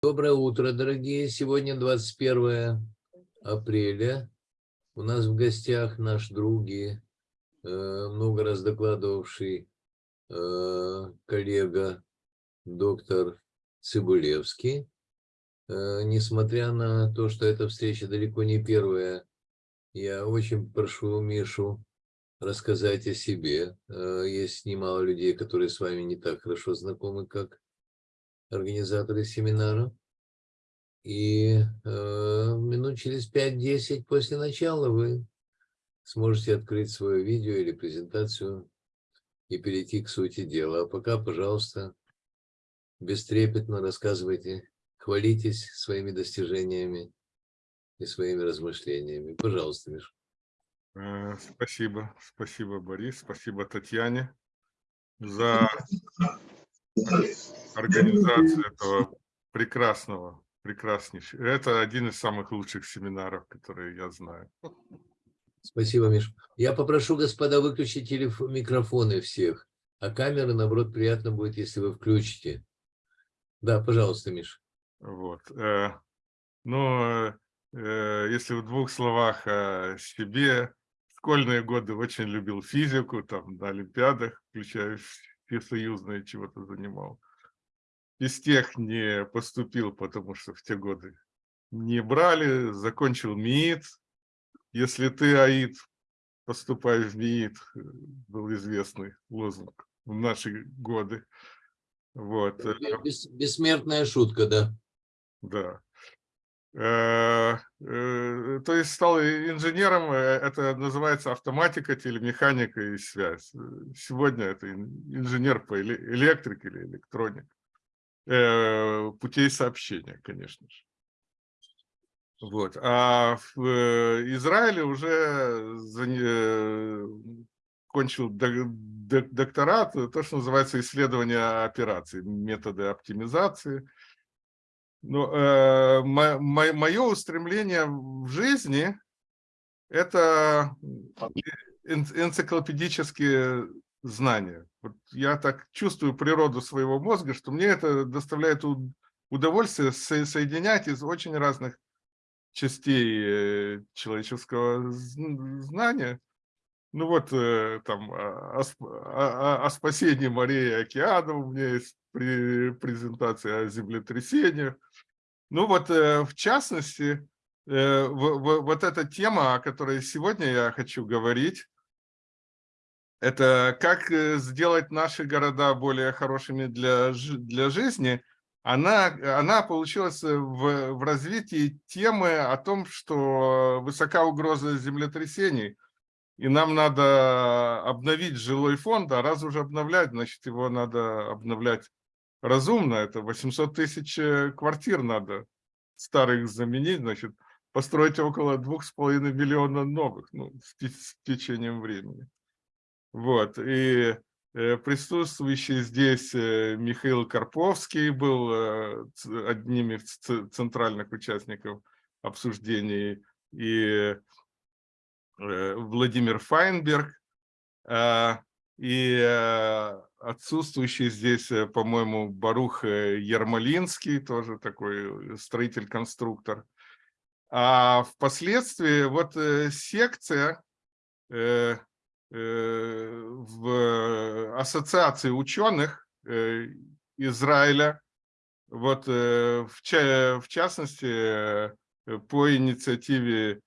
Доброе утро, дорогие. Сегодня 21 апреля. У нас в гостях наш друг и э, много раз докладывавший э, коллега доктор Цибулевский. Э, несмотря на то, что эта встреча далеко не первая, я очень прошу Мишу рассказать о себе. Есть немало людей, которые с вами не так хорошо знакомы, как организаторы семинара. И э, минут через 5-10 после начала вы сможете открыть свое видео или презентацию и перейти к сути дела. А пока, пожалуйста, бестрепетно рассказывайте, хвалитесь своими достижениями и своими размышлениями. Пожалуйста, Миша. Э, спасибо, спасибо, Борис, спасибо Татьяне за организацию этого прекрасного, прекраснейшего. Это один из самых лучших семинаров, которые я знаю. Спасибо, Миш. Я попрошу, господа, выключить телефон, микрофоны всех, а камеры, наоборот, приятно будет, если вы включите. Да, пожалуйста, Миш. Вот. Э, ну, э, если в двух словах о себе, школьные годы очень любил физику, там на Олимпиадах, включая всесоюзные, чего-то занимал. Из тех не поступил, потому что в те годы не брали, закончил МИИТ. Если ты, АИД, поступай в МИИТ, был известный лозунг в наши годы. Вот. Бес, бессмертная шутка, да. Да. Э, э, то есть стал инженером, э, это называется автоматика, телемеханика и связь. Сегодня это инженер по электрике или электронике, путей сообщения, конечно же. Вот. А в Израиле уже кончил докторат, то, что называется исследование операций, методы оптимизации, но э, мое устремление в жизни – это энциклопедические знания. Вот я так чувствую природу своего мозга, что мне это доставляет удовольствие соединять из очень разных частей э, человеческого знания. Ну вот э, там о, о, о спасении морей и океанов у меня есть презентация о землетрясениях. Ну вот, э, в частности, вот эта тема, о которой сегодня я хочу говорить, это как э, сделать наши города более хорошими для, для жизни, она, она получилась в, в развитии темы о том, что высока угроза землетрясений, и нам надо обновить жилой фонд, а раз уже обновлять, значит, его надо обновлять разумно, это 800 тысяч э, квартир надо старых заменить, значит, построить около 2,5 миллиона новых ну, с, с течением времени. Вот, и э, присутствующий здесь э, Михаил Карповский был э, одним из центральных участников обсуждений, и Владимир Файнберг, и отсутствующий здесь, по-моему, Барух Ермолинский, тоже такой строитель-конструктор. А впоследствии вот секция в ассоциации ученых Израиля, вот в, частности по инициативе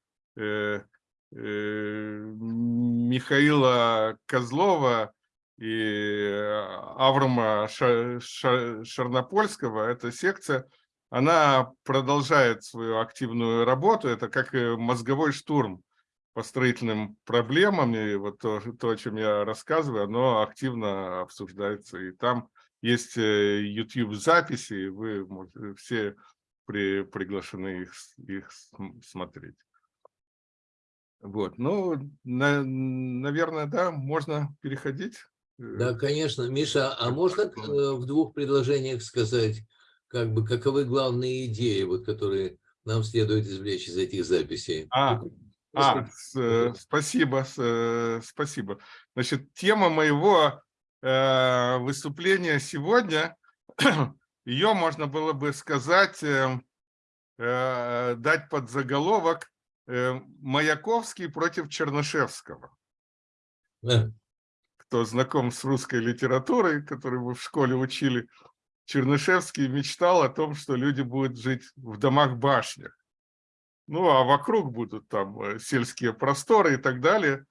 Михаила Козлова и Аврома Шарнопольского, эта секция, она продолжает свою активную работу, это как мозговой штурм по строительным проблемам, и вот то, то, о чем я рассказываю, оно активно обсуждается, и там есть YouTube-записи, и вы все при, приглашены их, их смотреть. Вот, ну, на, наверное, да, можно переходить. Э, да, конечно. Миша, а можно э, в двух предложениях сказать, как бы, каковы главные идеи, вот, которые нам следует извлечь из этих записей? А, а с, э, спасибо, с, спасибо. Значит, тема моего э, выступления сегодня ее можно было бы сказать, э, э, дать под заголовок э, «Маяковский против Чернышевского». Да. Кто знаком с русской литературой, которую вы в школе учили, Чернышевский мечтал о том, что люди будут жить в домах-башнях. Ну, а вокруг будут там э, сельские просторы и так далее.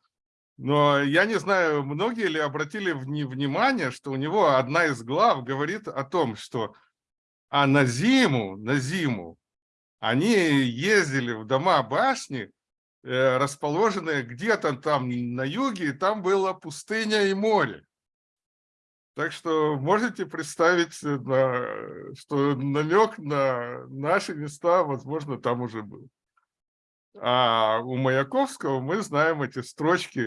Но я не знаю, многие ли обратили внимание, что у него одна из глав говорит о том, что а на зиму, на зиму они ездили в дома башни, э, расположенные где-то там на юге, и там была пустыня и море. Так что можете представить, э, что намек на наши места, возможно, там уже был. А у Маяковского мы знаем эти строчки,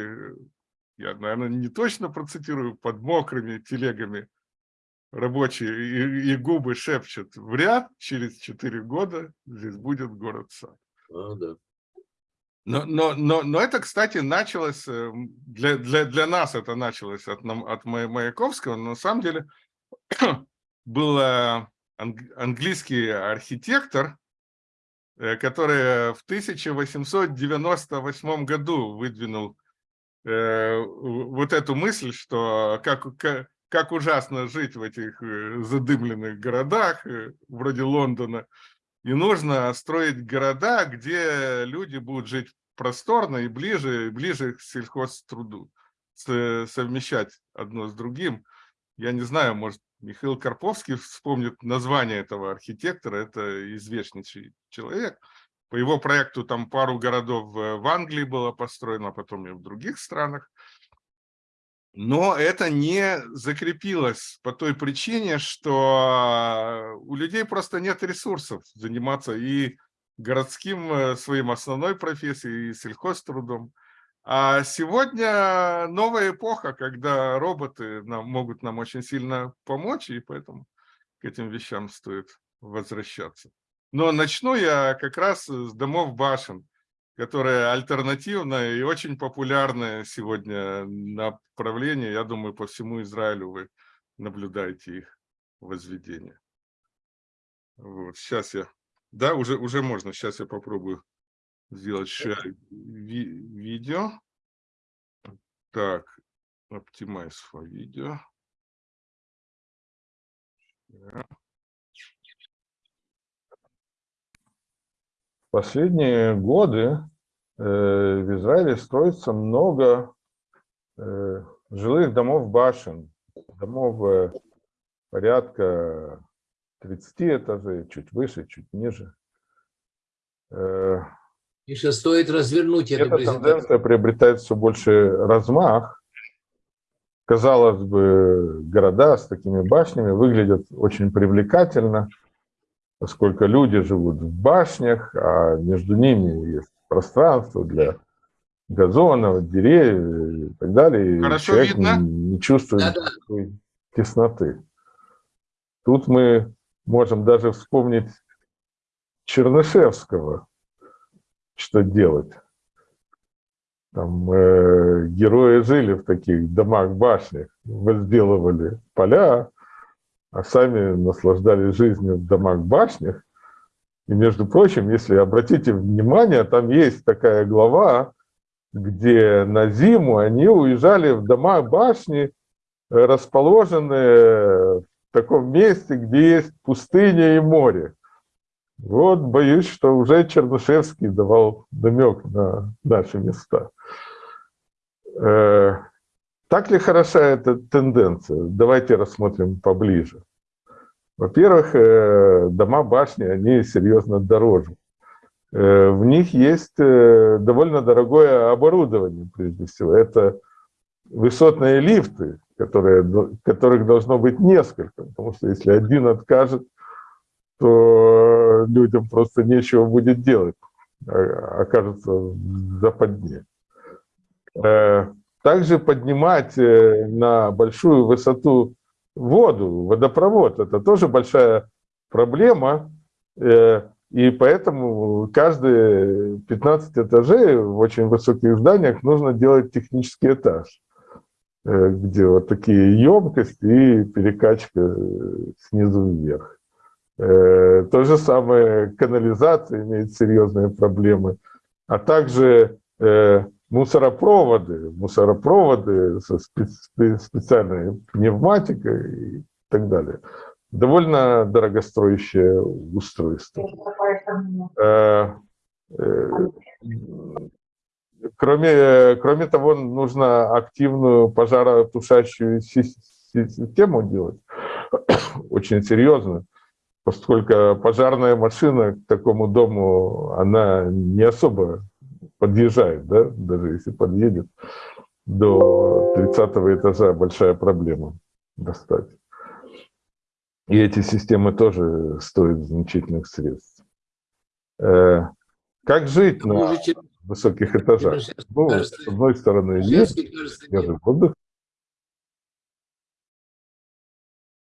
я, наверное, не точно процитирую, под мокрыми телегами рабочие и, и губы шепчут в ряд, через четыре года здесь будет город-сад. А, да. Но, но, но, но это, кстати, началось, э, для, для, для нас это началось от, от Маяковского, но на самом деле был английский архитектор, Э, который в 1898 году выдвинул э, вот эту мысль, что как, как, ужасно жить в этих э, задымленных городах, вроде Лондона, и нужно строить города, где люди будут жить просторно и ближе, ближе к сельхозтруду, совмещать одно с другим. Я не знаю, может, Михаил Карповский вспомнит название этого архитектора, это известнейший человек. По его проекту там пару городов в Англии было построено, а потом и в других странах. Но это не закрепилось по той причине, что у людей просто нет ресурсов заниматься и городским э, своим основной профессией, и сельхозтрудом. А сегодня новая эпоха, когда роботы нам, могут нам очень сильно помочь, и поэтому к этим вещам стоит возвращаться. Но начну я как раз с домов башен, которые альтернативное и очень популярное сегодня направление. Я думаю, по всему Израилю вы наблюдаете их возведение. Вот, сейчас я... Да, уже, уже можно. Сейчас я попробую сделать share ви видео. Так, optimize for video. Последние годы э, в Израиле строится много э, жилых домов башен, домов э, порядка 30 этажей, чуть выше, чуть ниже. Э, Миша, стоит развернуть эту Эта тенденция приобретает все больше размах. Казалось бы, города с такими башнями выглядят очень привлекательно, поскольку люди живут в башнях, а между ними есть пространство для газонов, деревьев и так далее. Хорошо и человек видно? не чувствует да -да. тесноты. Тут мы можем даже вспомнить Чернышевского, что делать. Там э, герои жили в таких домах-башнях, возделывали поля, а сами наслаждались жизнью в домах-башнях. И, между прочим, если обратите внимание, там есть такая глава, где на зиму они уезжали в дома-башни, расположенные в таком месте, где есть пустыня и море. Вот боюсь, что уже Чернышевский давал намек на наши места. Э, так ли хороша эта тенденция? Давайте рассмотрим поближе. Во-первых, э, дома башни, они серьезно дороже. Э, в них есть довольно дорогое оборудование, прежде всего. Это высотные лифты, которые, которых должно быть несколько, потому что если один откажет, то людям просто нечего будет делать, а, окажется в западне. Э, также поднимать э, на большую высоту воду, водопровод, это тоже большая проблема, э, и поэтому каждые 15 этажей в очень высоких зданиях нужно делать технический этаж. где вот такие емкости и перекачка снизу вверх. То же самое канализация имеет серьезные проблемы, а также мусоропроводы, мусоропроводы со специальной пневматикой и так далее. Довольно дорогостоящее устройство. Кроме, кроме того, нужно активную пожаротушащую систему делать, очень серьезно, поскольку пожарная машина к такому дому, она не особо подъезжает, да? даже если подъедет до 30 этажа, большая проблема достать. И эти системы тоже стоят значительных средств. Э, как жить на высоких этажах. Ну, с одной стороны, есть свежий воздух.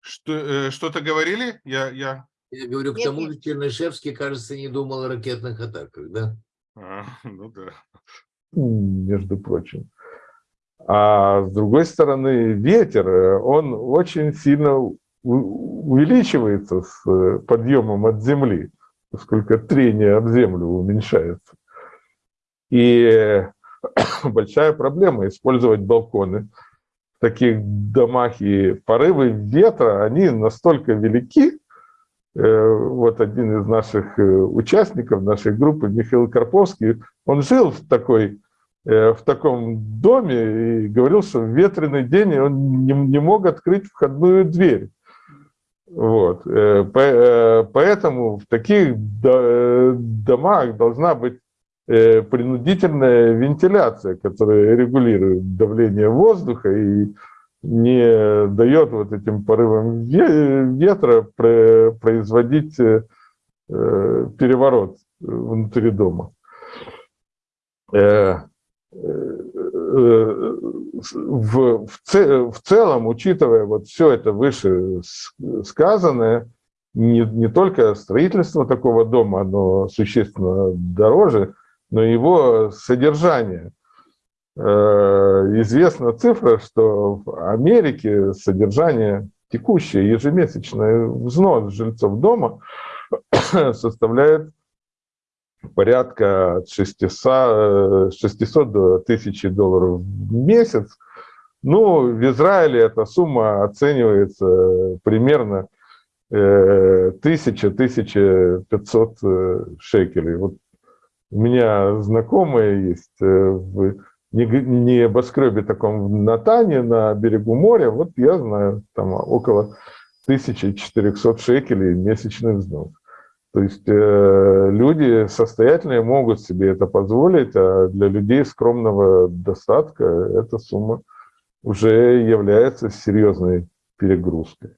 Что, э, что-то говорили? Я, я... я говорю, к тому же Чернышевский, кажется, не думал о ракетных атаках, да? А, ну да. Между прочим. А с другой стороны, ветер, э, он очень сильно увеличивается с э, подъемом от земли, поскольку трение об землю уменьшается. И большая проблема использовать балконы таких домах. И порывы ветра, они настолько велики. Э, вот один из наших э, участников нашей группы, Михаил Карповский, он жил в, такой, э, в таком доме и говорил, что в ветреный день он не, мог открыть входную дверь. Вот. Поэтому в таких домах должна быть принудительная вентиляция, которая регулирует давление воздуха и не дает вот этим порывам ветра производить э, переворот внутри дома. Э, в, в, в целом, учитывая вот все это выше сказанное, не, не только строительство такого дома, оно существенно дороже, но его содержание. Э, известна цифра, что в Америке содержание текущее, ежемесячный взнос жильцов дома составляет порядка от 600, 600 до 1000 долларов в месяц. Ну, в Израиле эта сумма оценивается примерно 1000-1500 э, шекелей. Вот у меня знакомые есть э, в небоскребе таком в Натане на берегу моря. Вот я знаю, там около 1400 шекелей месячный взнос. То есть э, люди состоятельные могут себе это позволить, а для людей скромного достатка эта сумма уже является серьезной перегрузкой.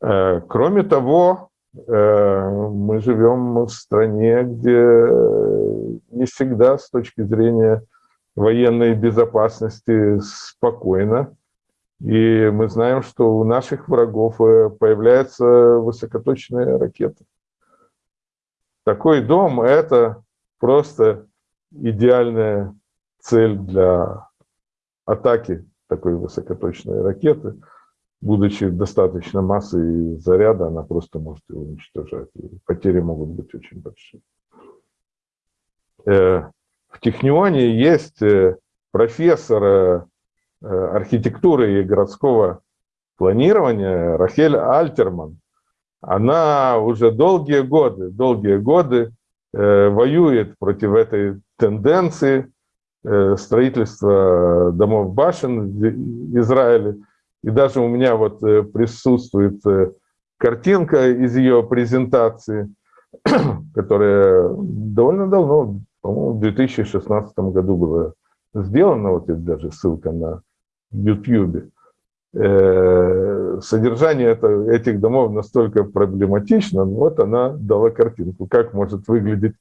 Э, кроме того, мы живем в стране, где не всегда с точки зрения военной безопасности спокойно. И мы знаем, что у наших врагов э, появляются высокоточные ракеты. Такой дом – это просто идеальная цель для атаки такой высокоточной ракеты – будучи достаточно массой заряда, она просто может его уничтожать. И потери могут быть очень большие. Э, в Технионе есть э, профессор э, архитектуры и городского планирования Рахель Альтерман. Она уже долгие годы, долгие годы воюет против этой тенденции строительства домов башен в Израиле. И даже у меня вот э, присутствует э, картинка из ее презентации, которая довольно давно, по-моему, в 2016 году была сделана, вот это даже ссылка на YouTube. Э, содержание этих домов настолько проблематично, вот она дала картинку, как может выглядеть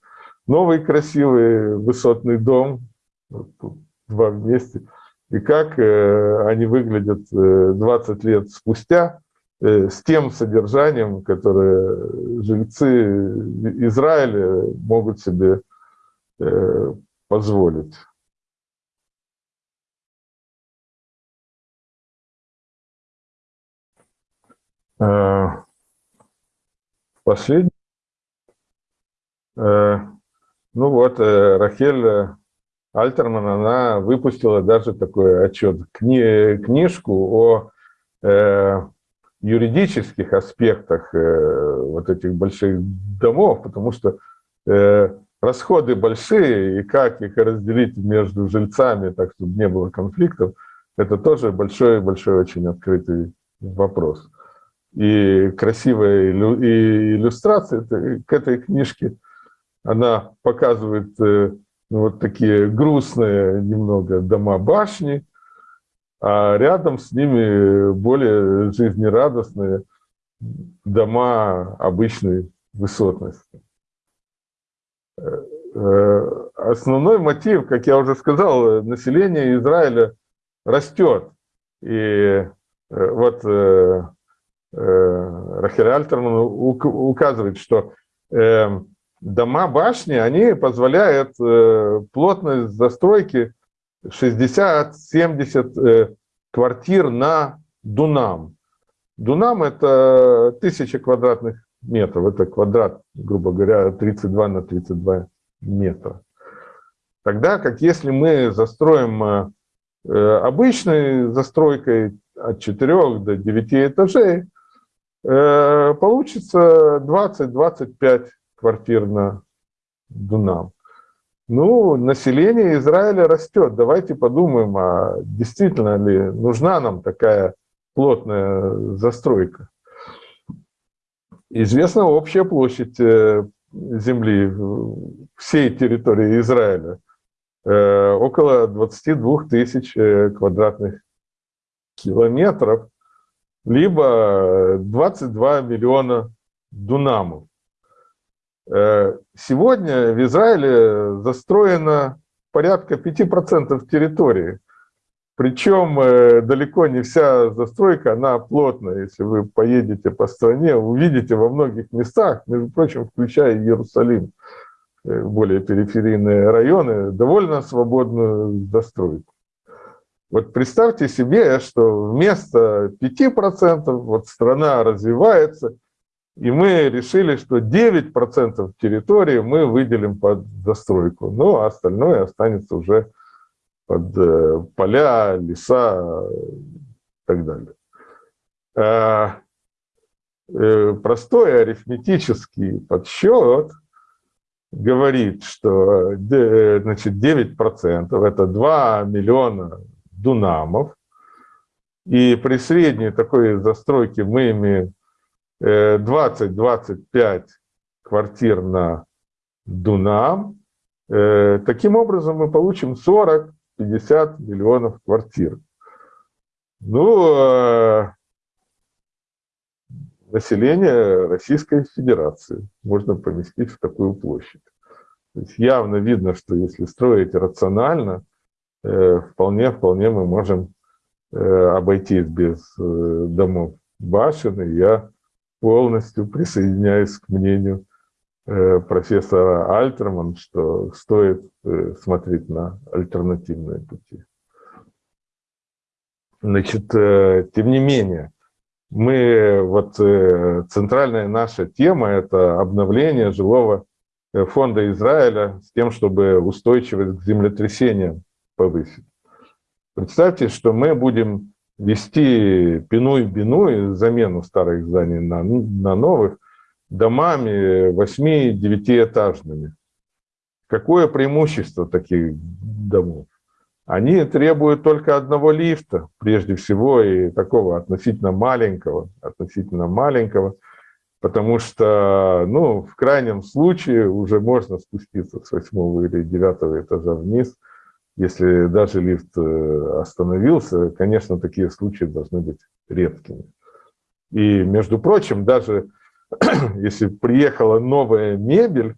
новый красивый высотный дом, два вместе – и как э, они выглядят э, 20 лет спустя э, с тем содержанием, которое жильцы Израиля могут себе позволить. Последний. Ну вот, Рахель Альтерман, она выпустила даже такой отчет, кни, книжку о юридических аспектах вот этих больших домов, потому что расходы большие, и как их разделить между жильцами, так чтобы не было конфликтов, это тоже большой-большой очень открытый вопрос. И красивая иллюстрация к этой книжке, она показывает э, ну, вот такие грустные немного дома-башни, а рядом с ними более жизнерадостные дома обычной высотности. Э, э, основной мотив, как я уже сказал, население Израиля растет. И вот Рахель Альтерман указывает, что дома башни, они позволяют э, плотность застройки 60-70 э, квартир на дунам. Дунам – это тысяча квадратных метров, это квадрат, грубо говоря, 32 на 32 метра. Тогда как если мы застроим э, обычной застройкой от 4 до 9 этажей, получится 20-25 квартир на Дунам. Ну, население Израиля растет. Давайте подумаем, а действительно ли нужна нам такая плотная застройка. Известна общая площадь э, земли всей территории Израиля. Э, около 22 тысяч э, квадратных километров, либо 22 миллиона дунамов. Э, сегодня в Израиле застроено порядка 5% территории. Причем э, далеко не вся застройка, она плотная. Если вы поедете по стране, увидите во многих местах, между прочим, включая Иерусалим, э, более периферийные районы, довольно свободную застройку. Вот представьте себе, что вместо 5% вот страна развивается – и мы решили, что 9% территории мы выделим под застройку, ну а остальное останется уже под э, поля, леса и так далее. А, э, простой арифметический подсчет говорит, что э, значит, 9% это 2 миллиона дунамов, и при средней такой застройке мы имеем 20-25 квартир на Дунам. Э, таким образом мы получим 40-50 миллионов квартир. Ну, э, население Российской Федерации можно поместить в такую площадь. То есть явно видно, что если строить рационально, вполне-вполне э, мы можем обойтись без домов башен. И я полностью присоединяюсь к мнению э, профессора Альтерман, что стоит э, смотреть на альтернативные пути. Значит, э, тем не менее, мы, вот центральная наша тема – это обновление жилого фонда Израиля с тем, чтобы устойчивость к землетрясениям повысить. Представьте, что мы будем вести пиной-биной, замену старых зданий на, на новых, домами 8-9-этажными. Какое преимущество таких домов? Они требуют только одного лифта, прежде всего, и такого относительно маленького, относительно маленького, потому что, ну, в крайнем случае уже можно спуститься с восьмого или девятого этажа вниз – если даже лифт э, остановился, конечно, такие случаи должны быть редкими. И, между прочим, даже если приехала новая мебель,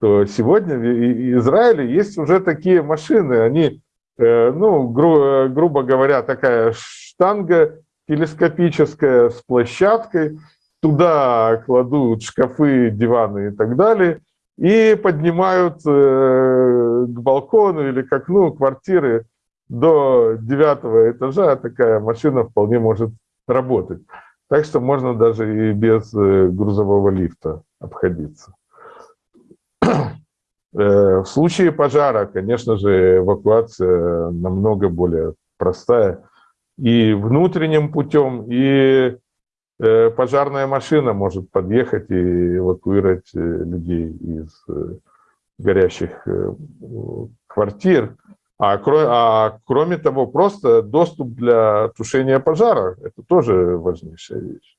то сегодня в Израиле есть уже такие машины, они, э, ну, гру грубо говоря, такая штанга телескопическая с площадкой, туда кладут шкафы, диваны и так далее – и поднимают э, к балкону или к окну квартиры до девятого этажа, такая машина вполне может работать. Так что можно даже и без э, грузового лифта обходиться. Э, в случае пожара, конечно же, эвакуация намного более простая. И внутренним путем, и пожарная машина может подъехать и эвакуировать людей из горящих квартир. А, а кроме того, просто доступ для тушения пожара – это тоже важнейшая вещь.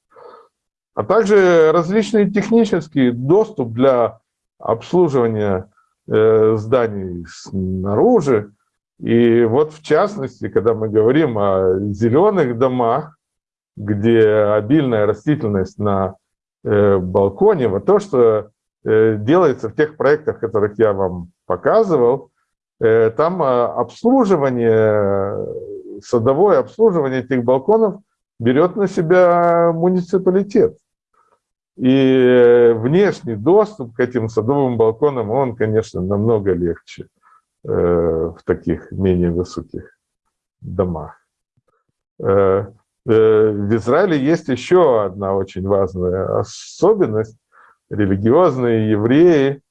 А также различный технический доступ для обслуживания э, зданий снаружи. И вот в частности, когда мы говорим о зеленых домах, где обильная растительность на э, балконе, вот то, что э, делается в тех проектах, которых я вам показывал, Э, там а, обслуживание, садовое обслуживание этих балконов берет на себя муниципалитет. И внешний доступ к этим садовым балконам, он, конечно, намного легче э, в таких менее высоких домах. Э, в Израиле есть еще одна очень важная особенность. Религиозные евреи,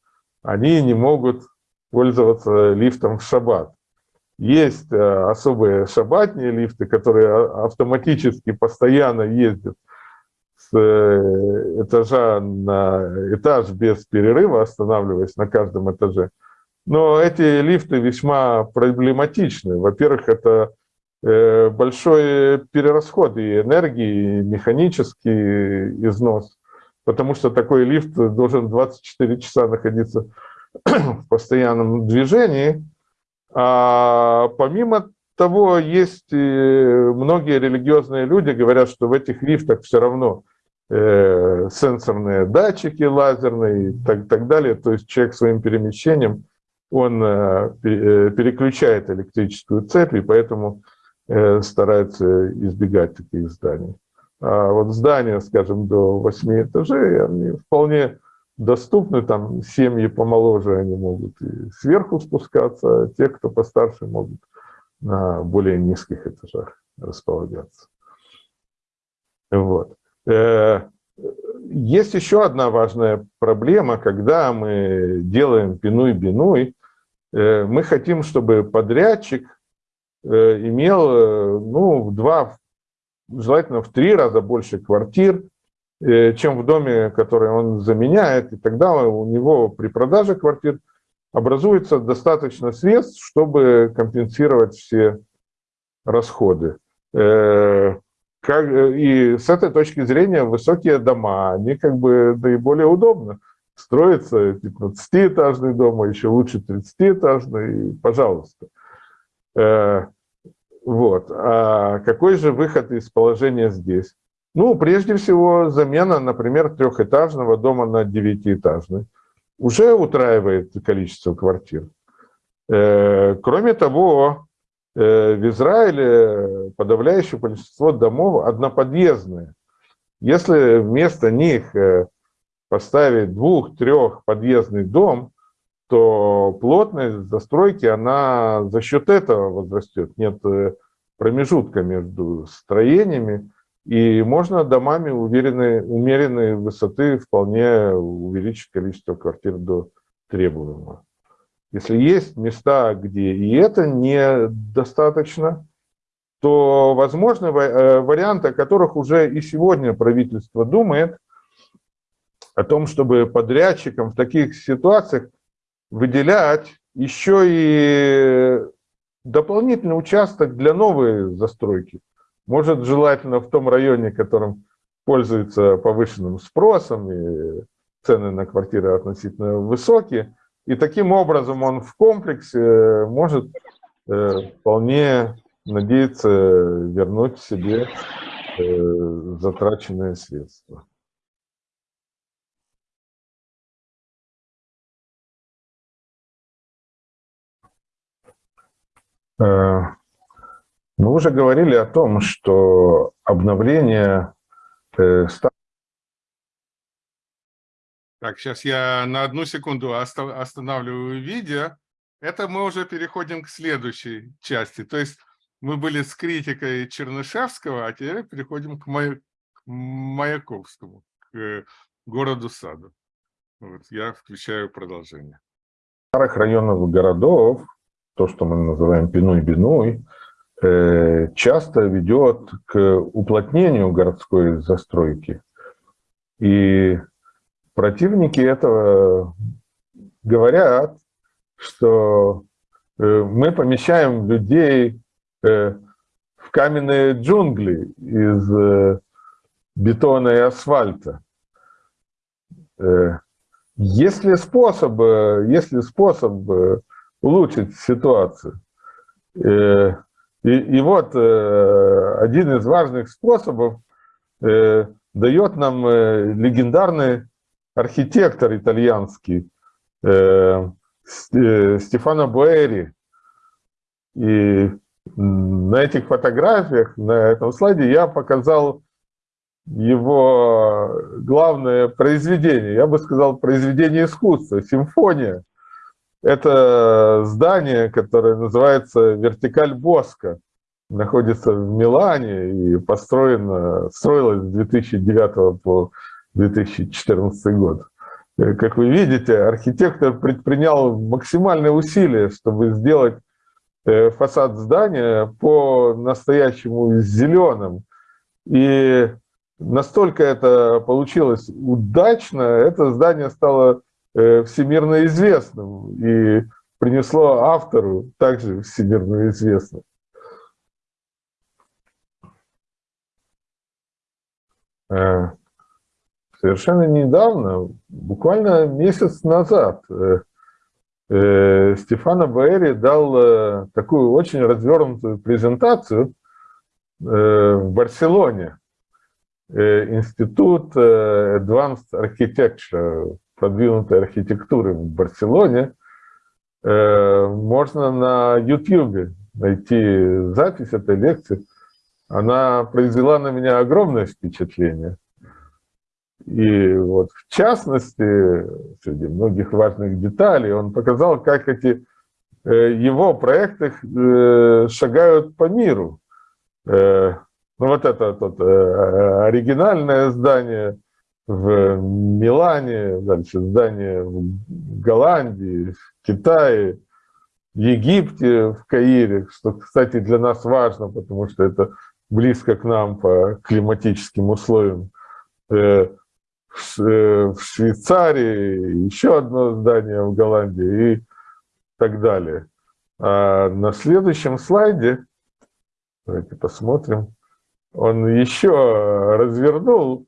они не могут пользоваться лифтом в шаббат. Есть э, особые шаббатные лифты, которые а, автоматически постоянно ездят с э, этажа на этаж без перерыва, останавливаясь на каждом этаже. Но эти лифты весьма проблематичны. Во-первых, это большой перерасход и энергии, и механический износ, потому что такой лифт должен 24 часа находиться в постоянном движении. А помимо того, есть многие религиозные люди говорят, что в этих лифтах все равно э, сенсорные датчики лазерные и так, так далее. То есть человек своим перемещением, он э, э переключает электрическую цепь, и поэтому э, старается избегать таких зданий. А вот здания, скажем, до 8 этажей, они вполне доступны, там семьи помоложе, они могут и сверху спускаться, а те, кто постарше, могут на более низких этажах располагаться. Вот. Э, есть еще одна важная проблема, когда мы делаем пинуй-бинуй, э, мы хотим, чтобы подрядчик э, имел ну, в два, желательно в три раза больше квартир, Э, чем в доме, который он заменяет, и тогда у него при продаже квартир образуется достаточно средств, чтобы компенсировать все расходы. Э, и с этой точки зрения высокие дома, они как бы наиболее удобно. Строится 15-этажный дом, а еще лучше 30-этажный, пожалуйста. Э, вот. А какой же выход из положения здесь? Ну, прежде всего, замена, например, трехэтажного дома на девятиэтажный уже утраивает количество квартир. Э, кроме того, э, в Израиле подавляющее большинство домов одноподъездные. Если вместо них э, поставить двух-трехподъездный дом, то плотность застройки, она за счет этого возрастет. Нет промежутка между строениями, и можно домами уверенной, умеренной высоты вполне увеличить количество квартир до требуемого. Если есть места, где и это недостаточно, то возможны э, варианты, о которых уже и сегодня правительство думает, о том, чтобы подрядчикам в таких ситуациях выделять еще и дополнительный участок для новой застройки. Может, желательно в том районе, которым пользуется повышенным спросом, и цены на квартиры относительно высокие. И таким образом он в комплексе может э, вполне надеяться вернуть себе э, затраченные средства. Мы уже говорили о том, что обновление э, Так, сейчас я на одну секунду останавливаю видео. Это мы уже переходим к следующей части. То есть мы были с критикой Чернышевского, а теперь переходим к, моей, к Маяковскому, к городу Саду. Вот, я включаю продолжение. Старых районов городов, то, что мы называем пиной-биной, э, часто ведет к уплотнению городской застройки. И противники этого говорят, что э, мы помещаем людей э, в каменные джунгли из бетона и асфальта. Есть ли способ, есть ли способ улучшить ситуацию? И, и вот один из важных способов дает нам легендарный архитектор итальянский Стефано Буэри. И на этих фотографиях, на этом слайде я показал его главное произведение, я бы сказал, произведение искусства, симфония. Это здание, которое называется «Вертикаль Боска», находится в Милане и построено, строилось с 2009 по 2014 год. Как вы видите, архитектор предпринял максимальные усилия, чтобы сделать э, фасад здания по настоящему зеленым. И настолько это получилось удачно, это здание стало э, всемирно известным и принесло автору также всемирно известность. Э, совершенно недавно, буквально месяц назад, Стефано Баэри дал такую очень развернутую презентацию в Барселоне Э, институт э, Advanced Architecture, продвинутой архитектуры в Барселоне. Э, можно на YouTube найти запись этой лекции. Она произвела на меня огромное впечатление. И вот в частности, среди многих важных деталей, он показал, как эти его проекты шагают по миру. Ну вот это тут э, оригинальное здание в Милане, дальше здание в Голландии, в Китае, в Египте, в Каире, что, кстати, для нас важно, потому что это близко к нам по климатическим условиям. Э, э, в Швейцарии еще одно здание в Голландии и так далее. А на следующем слайде, давайте посмотрим, он еще развернул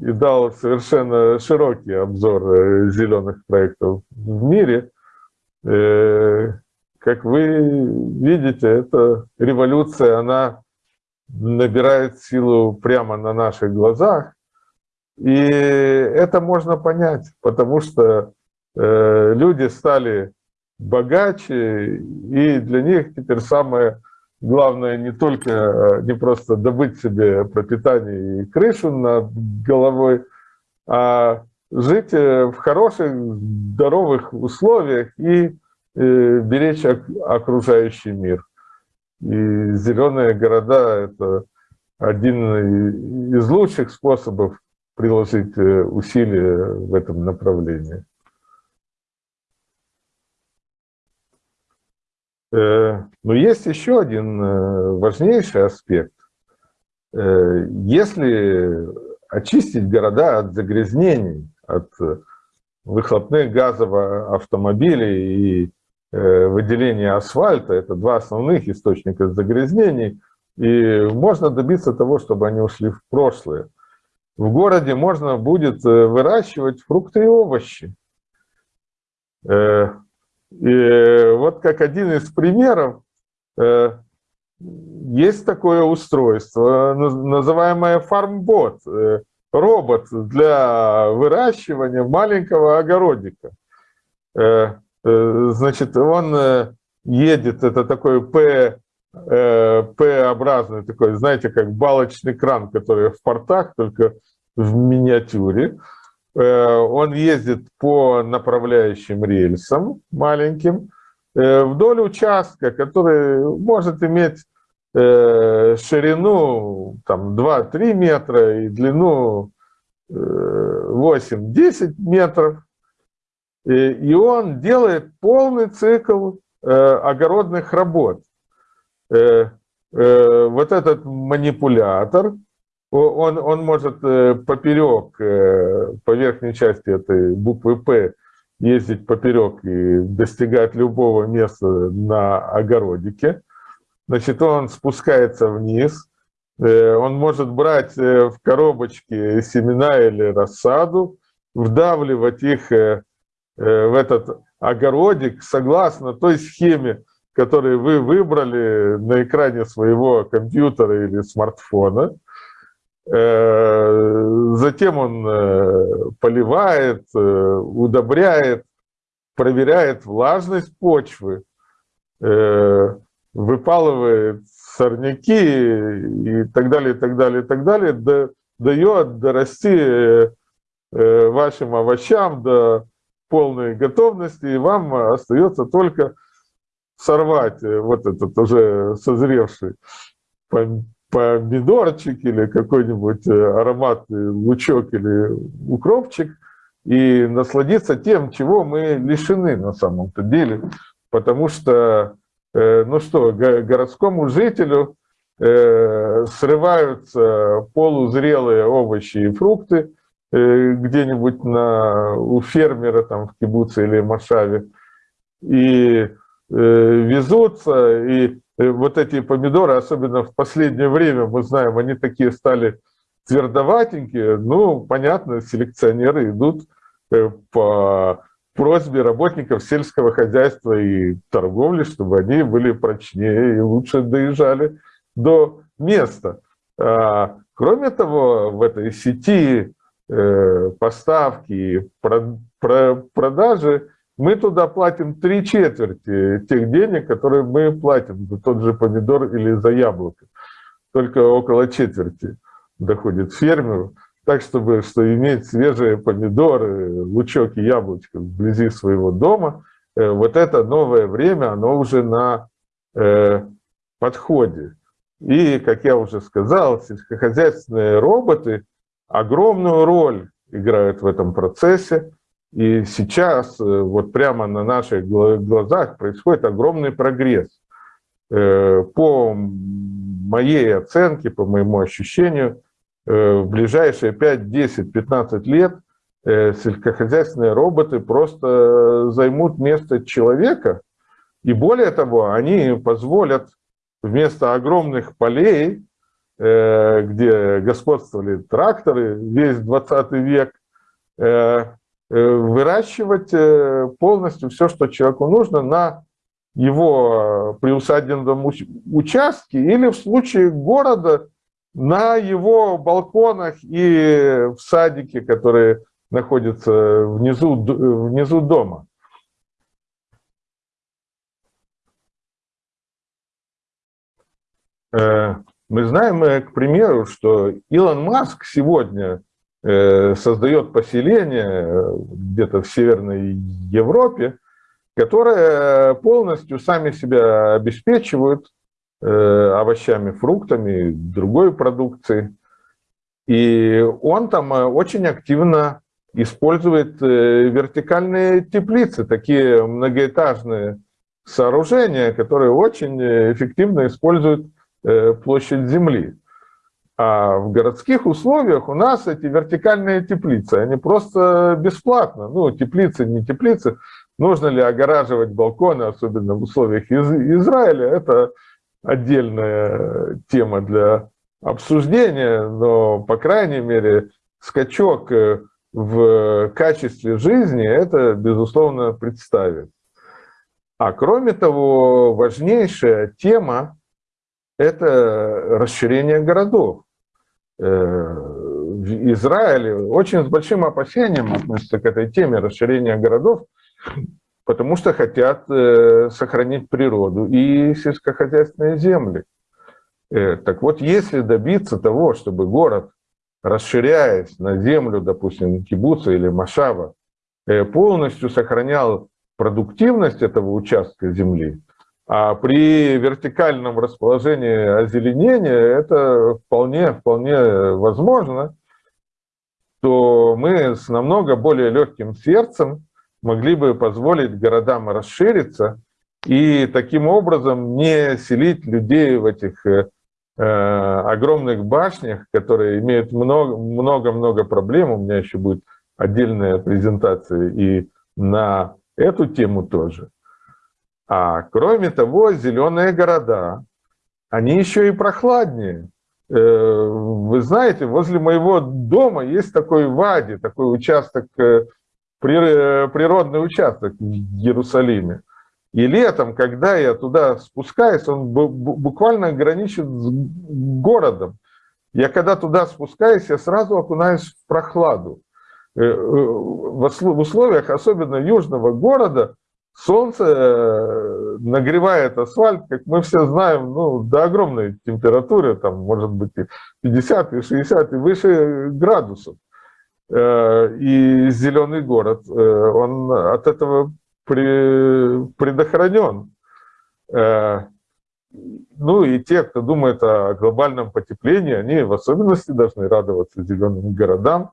и дал совершенно широкий обзор э, зеленых проектов в мире. Э, как вы видите, эта революция, она набирает силу прямо на наших глазах. И это можно понять, потому что э, люди стали богаче, и для них теперь самое главное не только, э, не просто добыть себе пропитание и крышу над головой, а жить э, в хороших, здоровых условиях и э, беречь окружающий мир. И зеленые города – это один из лучших способов приложить усилия в этом направлении. Э, но есть еще один э, важнейший аспект. Э, если очистить города от загрязнений, от выхлопных газов автомобилей и выделения асфальта, это два основных источника загрязнений, и можно добиться того, чтобы они ушли в прошлое. В городе можно будет выращивать фрукты и овощи. И вот как один из примеров, э, есть такое устройство, называемое фармбот, э, робот для выращивания маленького огородика. Э, значит, он едет, это такой П, П-образный такой, знаете, как балочный кран, который в портах, только в миниатюре. Э, он ездит по направляющим рельсам маленьким э, вдоль участка, который может иметь э, ширину там 2-3 метра и длину 8-10 метров. И он делает полный цикл огородных работ. Вот этот манипулятор, он, он может поперек, по верхней части этой буквы «П» ездить поперек и достигать любого места на огородике. Значит, он спускается вниз, э, он может брать э, в коробочки семена или рассаду, вдавливать их э, в этот огородик согласно той схеме, которую вы выбрали на экране своего компьютера или смартфона. Затем он поливает, удобряет, проверяет влажность почвы, выпалывает сорняки и так далее, и так далее, и так далее, дает дорасти вашим овощам до полной готовности, и вам остается только сорвать вот этот уже созревший помидорчик или какой-нибудь э, ароматный лучок или укропчик и насладиться тем, чего мы лишены на самом-то деле. Потому что, э, ну что, городскому жителю э, срываются полузрелые овощи и фрукты где-нибудь на, у фермера там в Кибуце или Машаве, и везутся, и Э, вот эти помидоры, особенно в последнее время, мы знаем, они такие стали твердоватенькие. Ну, понятно, селекционеры идут э, по просьбе работников сельского хозяйства и торговли, чтобы они были прочнее и лучше доезжали до места. А, кроме того, в этой сети э, поставки и продажи мы туда платим три четверти тех денег, которые мы платим за тот же помидор или за яблоко. Только около четверти доходит фермеру. Так, чтобы что иметь свежие помидоры, лучок и яблочко вблизи своего дома, э, вот это новое время, оно уже на э, подходе. И, как я уже сказал, сельскохозяйственные роботы огромную роль играют в этом процессе. И сейчас, э, вот прямо на наших глазах, происходит огромный прогресс. Э, по моей оценке, по моему ощущению, э, в ближайшие 5, 10, 15 лет сельскохозяйственные роботы просто займут место человека. И более того, они позволят вместо огромных полей, где господствовали тракторы весь 20 век, выращивать э, полностью все, что человеку нужно на его приусадебном участке или в случае города на его балконах и в садике, которые находятся внизу, внизу дома. Э, мы знаем, к примеру, что Илон Маск сегодня Э, создает поселение э, где-то в Северной Европе, которые полностью сами себя обеспечивают э, овощами, фруктами, другой продукцией. И он там очень активно использует вертикальные теплицы, такие многоэтажные сооружения, которые очень эффективно используют площадь земли. А в городских условиях у нас эти вертикальные теплицы, они просто бесплатно. Ну, теплицы, не теплицы. Нужно ли огораживать балконы, особенно в условиях из Израиля, это отдельная тема для обсуждения, но, по крайней мере, скачок э, в качестве жизни это, безусловно, представит. А кроме того, важнейшая тема – это расширение городов. Э, в Израиле очень с большим опасением относятся к этой теме расширения городов, потому что хотят э, сохранить природу и сельскохозяйственные земли. Э, так вот, если добиться того, чтобы город, расширяясь на землю, допустим, кибуца или машава, полностью сохранял продуктивность этого участка земли, А при вертикальном расположении озеленения это вполне, вполне возможно, то мы с намного более легким сердцем могли бы позволить городам расшириться и таким образом не селить людей в этих э, огромных башнях, которые имеют много-много проблем. У меня еще будет отдельная презентация и на эту тему тоже. А кроме того, зеленые города, они еще и прохладнее. Э, вы знаете, возле моего дома есть такой Вади, такой участок, э, природный участок в Иерусалиме. И летом, когда я туда спускаюсь, он буквально граничит с городом. Я когда туда спускаюсь, я сразу окунаюсь в прохладу. Э, в условиях особенно южного города Солнце э, нагревает асфальт, как мы все знаем, ну, до огромной температуры, там, может быть, и 50, и 60, и выше градусов. Э, и зеленый город, э, он от этого предохранен. Ну и те, кто думает о глобальном потеплении, они в особенности должны радоваться зеленым городам,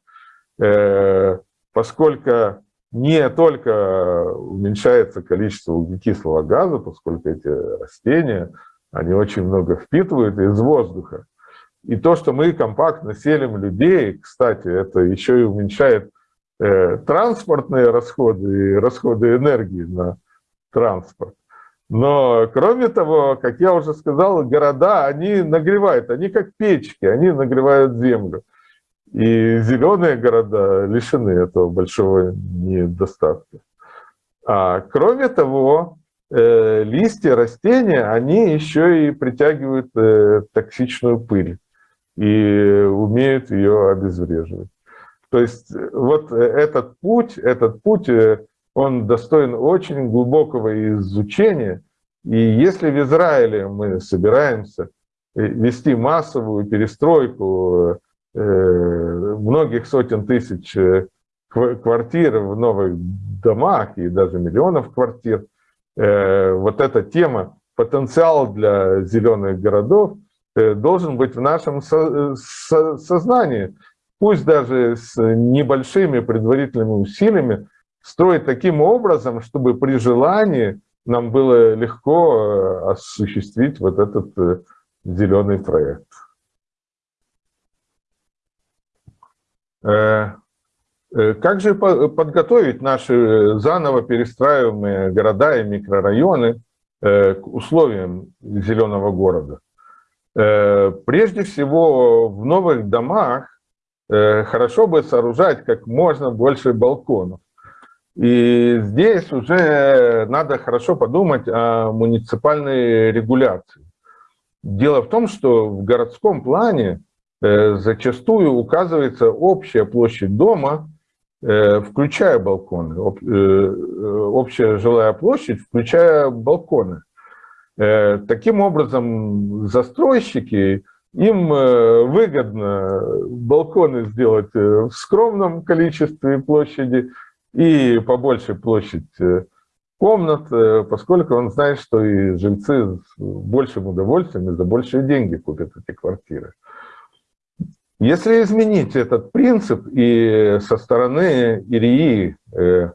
поскольку не только уменьшается количество углекислого газа, поскольку эти растения, они очень много впитывают из воздуха. И то, что мы компактно селим людей, кстати, это еще и уменьшает э, транспортные расходы и расходы энергии на транспорт. Но, кроме того, как я уже сказал, города, они нагревают, они как печки, они нагревают землю. И зеленые города лишены этого большого недостатка. А кроме того, э, листья растения, они еще и притягивают э, токсичную пыль и умеют ее обезвреживать. То есть э, вот этот путь, этот путь, он достоин очень глубокого изучения. И если в Израиле мы собираемся вести массовую перестройку многих сотен тысяч э, квартир в новых домах и даже миллионов квартир. Э, вот эта тема, потенциал для зеленых городов должен быть в нашем сознании. Пусть даже с небольшими предварительными усилиями строить таким образом, чтобы при желании нам было легко осуществить вот этот зеленый проект. Э, э, как же подготовить наши заново перестраиваемые города и микрорайоны э, к условиям зеленого города? Прежде всего, в новых домах хорошо бы сооружать как можно больше балконов. И здесь уже надо хорошо подумать о муниципальной регуляции. Дело в том, что в городском плане Э, зачастую указывается общая площадь дома, э, включая балконы, э, общая жилая площадь, включая балконы. Таким образом, застройщики, им выгодно балконы сделать в скромном количестве площади и побольше площадь комнат, поскольку он знает, что и жильцы с большим удовольствием и за большие деньги купят эти квартиры. Если изменить этот принцип и со стороны ИРИИ, э,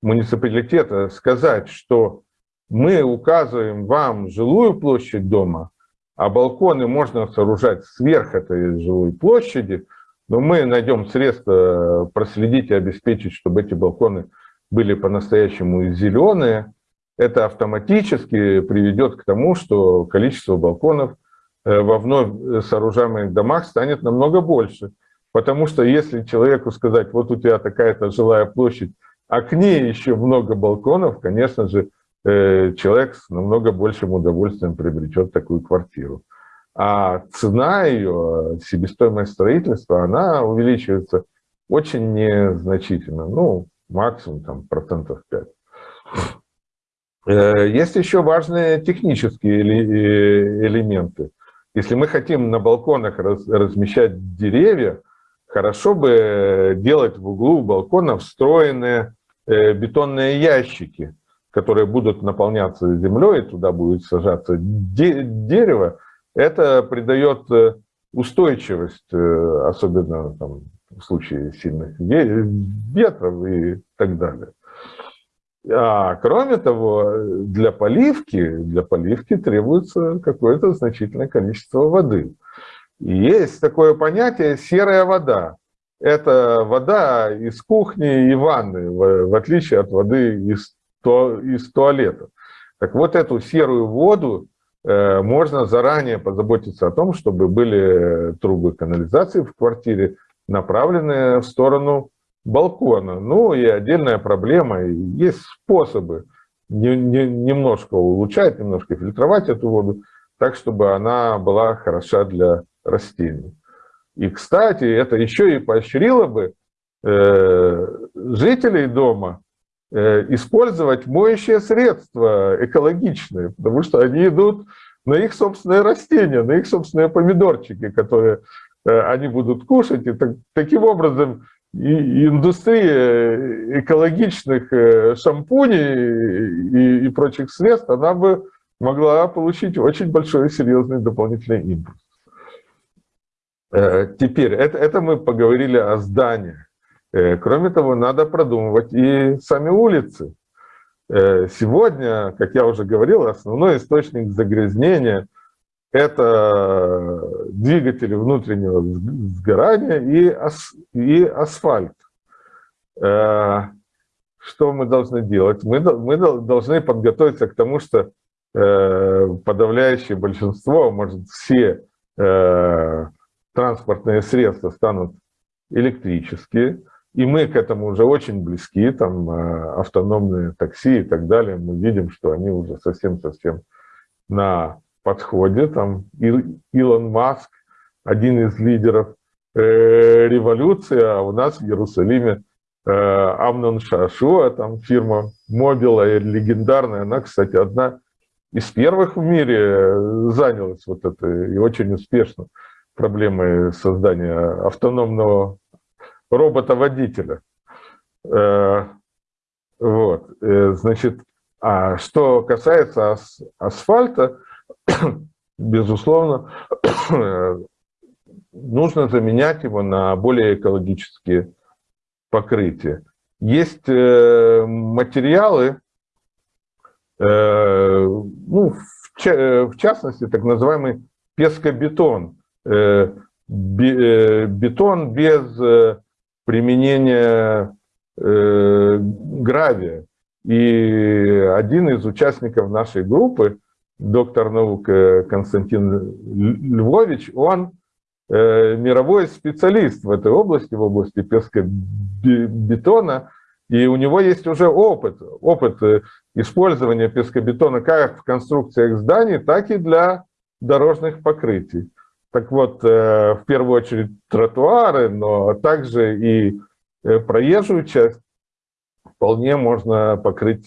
муниципалитета, сказать, что мы указываем вам жилую площадь дома, а балконы можно сооружать сверх этой жилой площади, но мы найдем средства проследить и обеспечить, чтобы эти балконы были по-настоящему зеленые, это автоматически приведет к тому, что количество балконов – во вновь сооружаемых домах станет намного больше. Потому что если человеку сказать, вот у тебя такая-то жилая площадь, а к ней еще много балконов, конечно же, э, человек с намного большим удовольствием приобретет такую квартиру. А цена ее, себестоимость строительства, она увеличивается очень незначительно, ну, максимум там процентов 5. Э, есть еще важные технические элементы. Если мы хотим на балконах раз, размещать деревья, хорошо бы делать в углу балкона встроенные э, бетонные ящики, которые будут наполняться землей, туда будет сажаться де дерево, это придает э, устойчивость, э, особенно там, в случае сильных ветров и так далее. А кроме того, для поливки, для поливки требуется какое-то значительное количество воды. И есть такое понятие «серая вода». Это вода из кухни и ванны, в, отличие от воды из, то, из туалета. Так вот, эту серую воду э, можно заранее позаботиться о том, чтобы были трубы канализации в квартире, направленные в сторону балкона. Ну и отдельная проблема, есть способы не, не, немножко улучшать, немножко фильтровать эту воду, так, чтобы она была хороша для растений. И, кстати, это еще и поощрило бы э, жителей дома э, использовать моющие средства экологичные, потому что они идут на их собственные растения, на их собственные помидорчики, которые э, они будут кушать. И так, таким образом индустрия экологичных э, шампуней и, и прочих средств, она бы могла получить очень большой серьезный дополнительный импульс. Э, теперь, это, это мы поговорили о зданиях. Э, кроме того, надо продумывать и сами улицы. Сегодня, как я уже говорил, основной источник загрязнения – это двигатели внутреннего сгорания и, ас, и асфальт. Э, что мы должны делать? Мы, мы должны подготовиться к тому, что э, подавляющее большинство, может все э, транспортные средства станут электрические, и мы к этому уже очень близки, там автономные такси и так далее, мы видим, что они уже совсем-совсем на подходе, там Илон Маск, один из лидеров э, революции, а у нас в Иерусалиме э, Амнон Шашуа, там фирма Мобила, легендарная, она, кстати, одна из первых в мире занялась вот этой, и очень успешно, проблемой создания автономного робота-водителя. Э, вот, э, значит, а что касается ас асфальта, безусловно, нужно заменять его на более экологические покрытия. Есть э, материалы, э, ну, в частности, так называемый пескобетон, э, бетон без применения гравия. И один из участников нашей группы, доктор наук э, Константин Львович, он э, мировой специалист в этой области, в области пескобетона, и у него есть уже опыт, опыт э, использования пескобетона как в конструкциях зданий, так и для дорожных покрытий. Так вот, в первую очередь тротуары, но также и проезжую часть вполне можно покрыть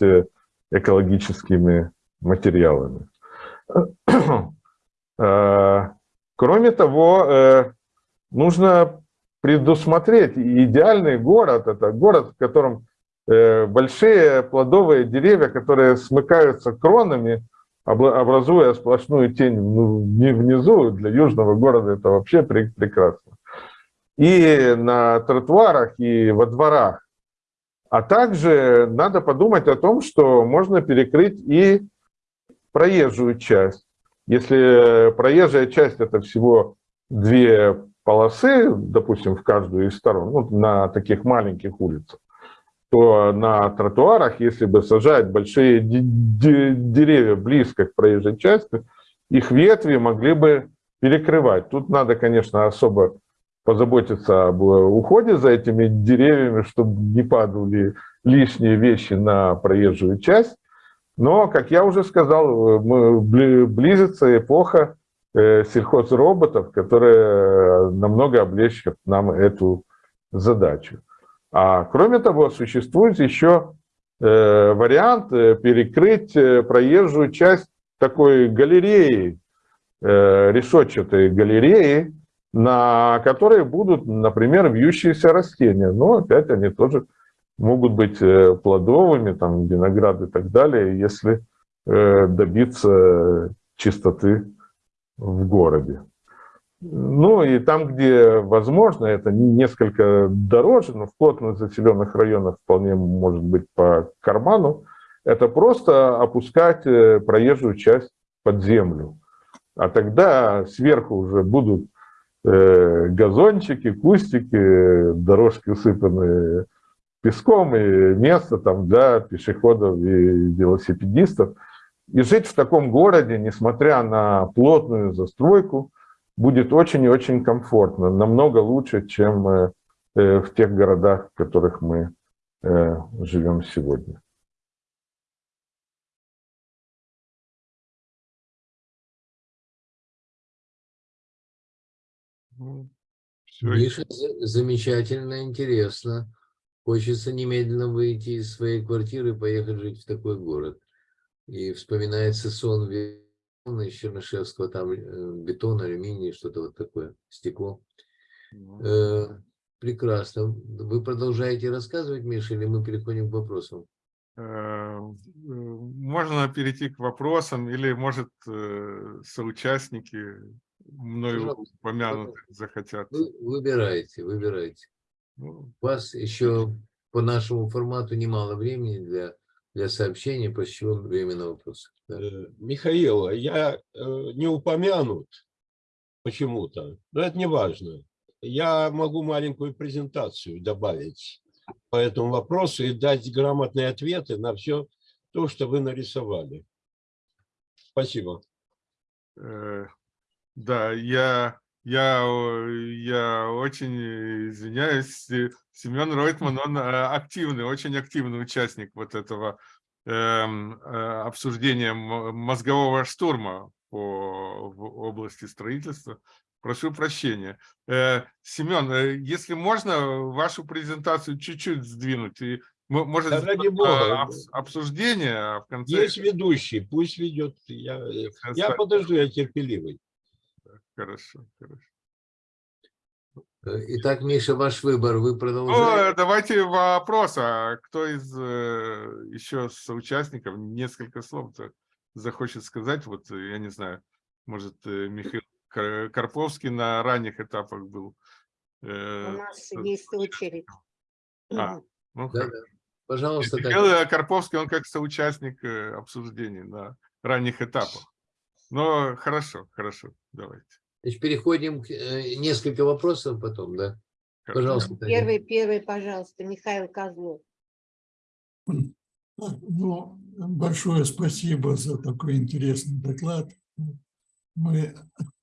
экологическими материалами. Э, кроме того, э, нужно предусмотреть идеальный город. Это город, в котором э, большие плодовые деревья, которые смыкаются кронами, образуя сплошную тень внизу. Для южного города это вообще прекрасно. И на тротуарах, и во дворах. А также надо подумать о том, что можно перекрыть и проезжую часть. Если проезжая часть – это всего две полосы, допустим, в каждую из сторон, ну, на таких маленьких улицах, то на тротуарах, если бы сажать большие деревья близко к проезжей части, их ветви могли бы перекрывать. Тут надо, конечно, особо позаботиться об уходе за этими деревьями, чтобы не падали лишние вещи на проезжую часть. Но, как я уже сказал, близится эпоха э, сельхозроботов, которая намного облегчит нам эту задачу. А кроме того, существует еще э, вариант э, перекрыть проезжую часть такой галереи, решетчатой галереи, на которой будут, например, вьющиеся растения. Но опять они тоже могут быть э, плодовыми, там, виноград и так далее, если э, добиться чистоты в городе. Ну и там, где возможно, это несколько дороже, но в плотно заселенных районах вполне может быть по карману, это просто опускать э, проезжую часть под землю. А тогда сверху уже будут газончики, кустики, дорожки усыпанные песком и место там для пешеходов и велосипедистов. И жить в таком городе, несмотря на плотную застройку, будет очень и очень комфортно, намного лучше, чем э, э, в тех городах, в которых мы э, живем сегодня. Ну, Миша, замечательно, интересно. Хочется немедленно выйти из своей квартиры и поехать жить в такой город. И вспоминается сон из Чернышевского, там э, бетон, алюминий, что-то вот такое, стекло. Э, прекрасно. Вы продолжаете рассказывать, Миша, или мы переходим к вопросам? Э, можно перейти к вопросам, или, может, соучастники мною упомянутых захотят. Вы, выбирайте, выбирайте. Ну, У вас еще по нашему формату немало времени для для сообщения, после чего время на вопросы. Да. Э, Михаил, я э, не упомянут почему-то, но это не важно. Я могу маленькую презентацию добавить по этому вопросу и дать грамотные ответы на все то, что вы нарисовали. Спасибо. Э, да, я я, я очень извиняюсь, Семен Ройтман, он э, активный, очень активный участник вот этого эм, э, обсуждения мозгового штурма по в области строительства. Прошу прощения. Э, Семен, э, если можно, вашу презентацию чуть-чуть сдвинуть. И, может, да, ради Бога. обсуждение, а в конце... Есть ведущий, пусть ведет. Я, я подожду, я терпеливый. Хорошо, хорошо. Итак, Миша, ваш выбор, вы продолжаете? Ну, давайте вопрос, а кто из э, еще соучастников несколько слов захочет сказать? Вот, я не знаю, может, э, Михаил Карповский на ранних этапах был. Э, У нас есть очередь. А, ну, да, да. Пожалуйста. Михаил Карповский, он как соучастник обсуждений на ранних этапах. Но хорошо, хорошо, давайте. Значит, переходим к э, несколько вопросов потом, да? Пожалуйста. Первый, первый, пожалуйста, Михаил Козлов. Ну, большое спасибо за такой интересный доклад. Мы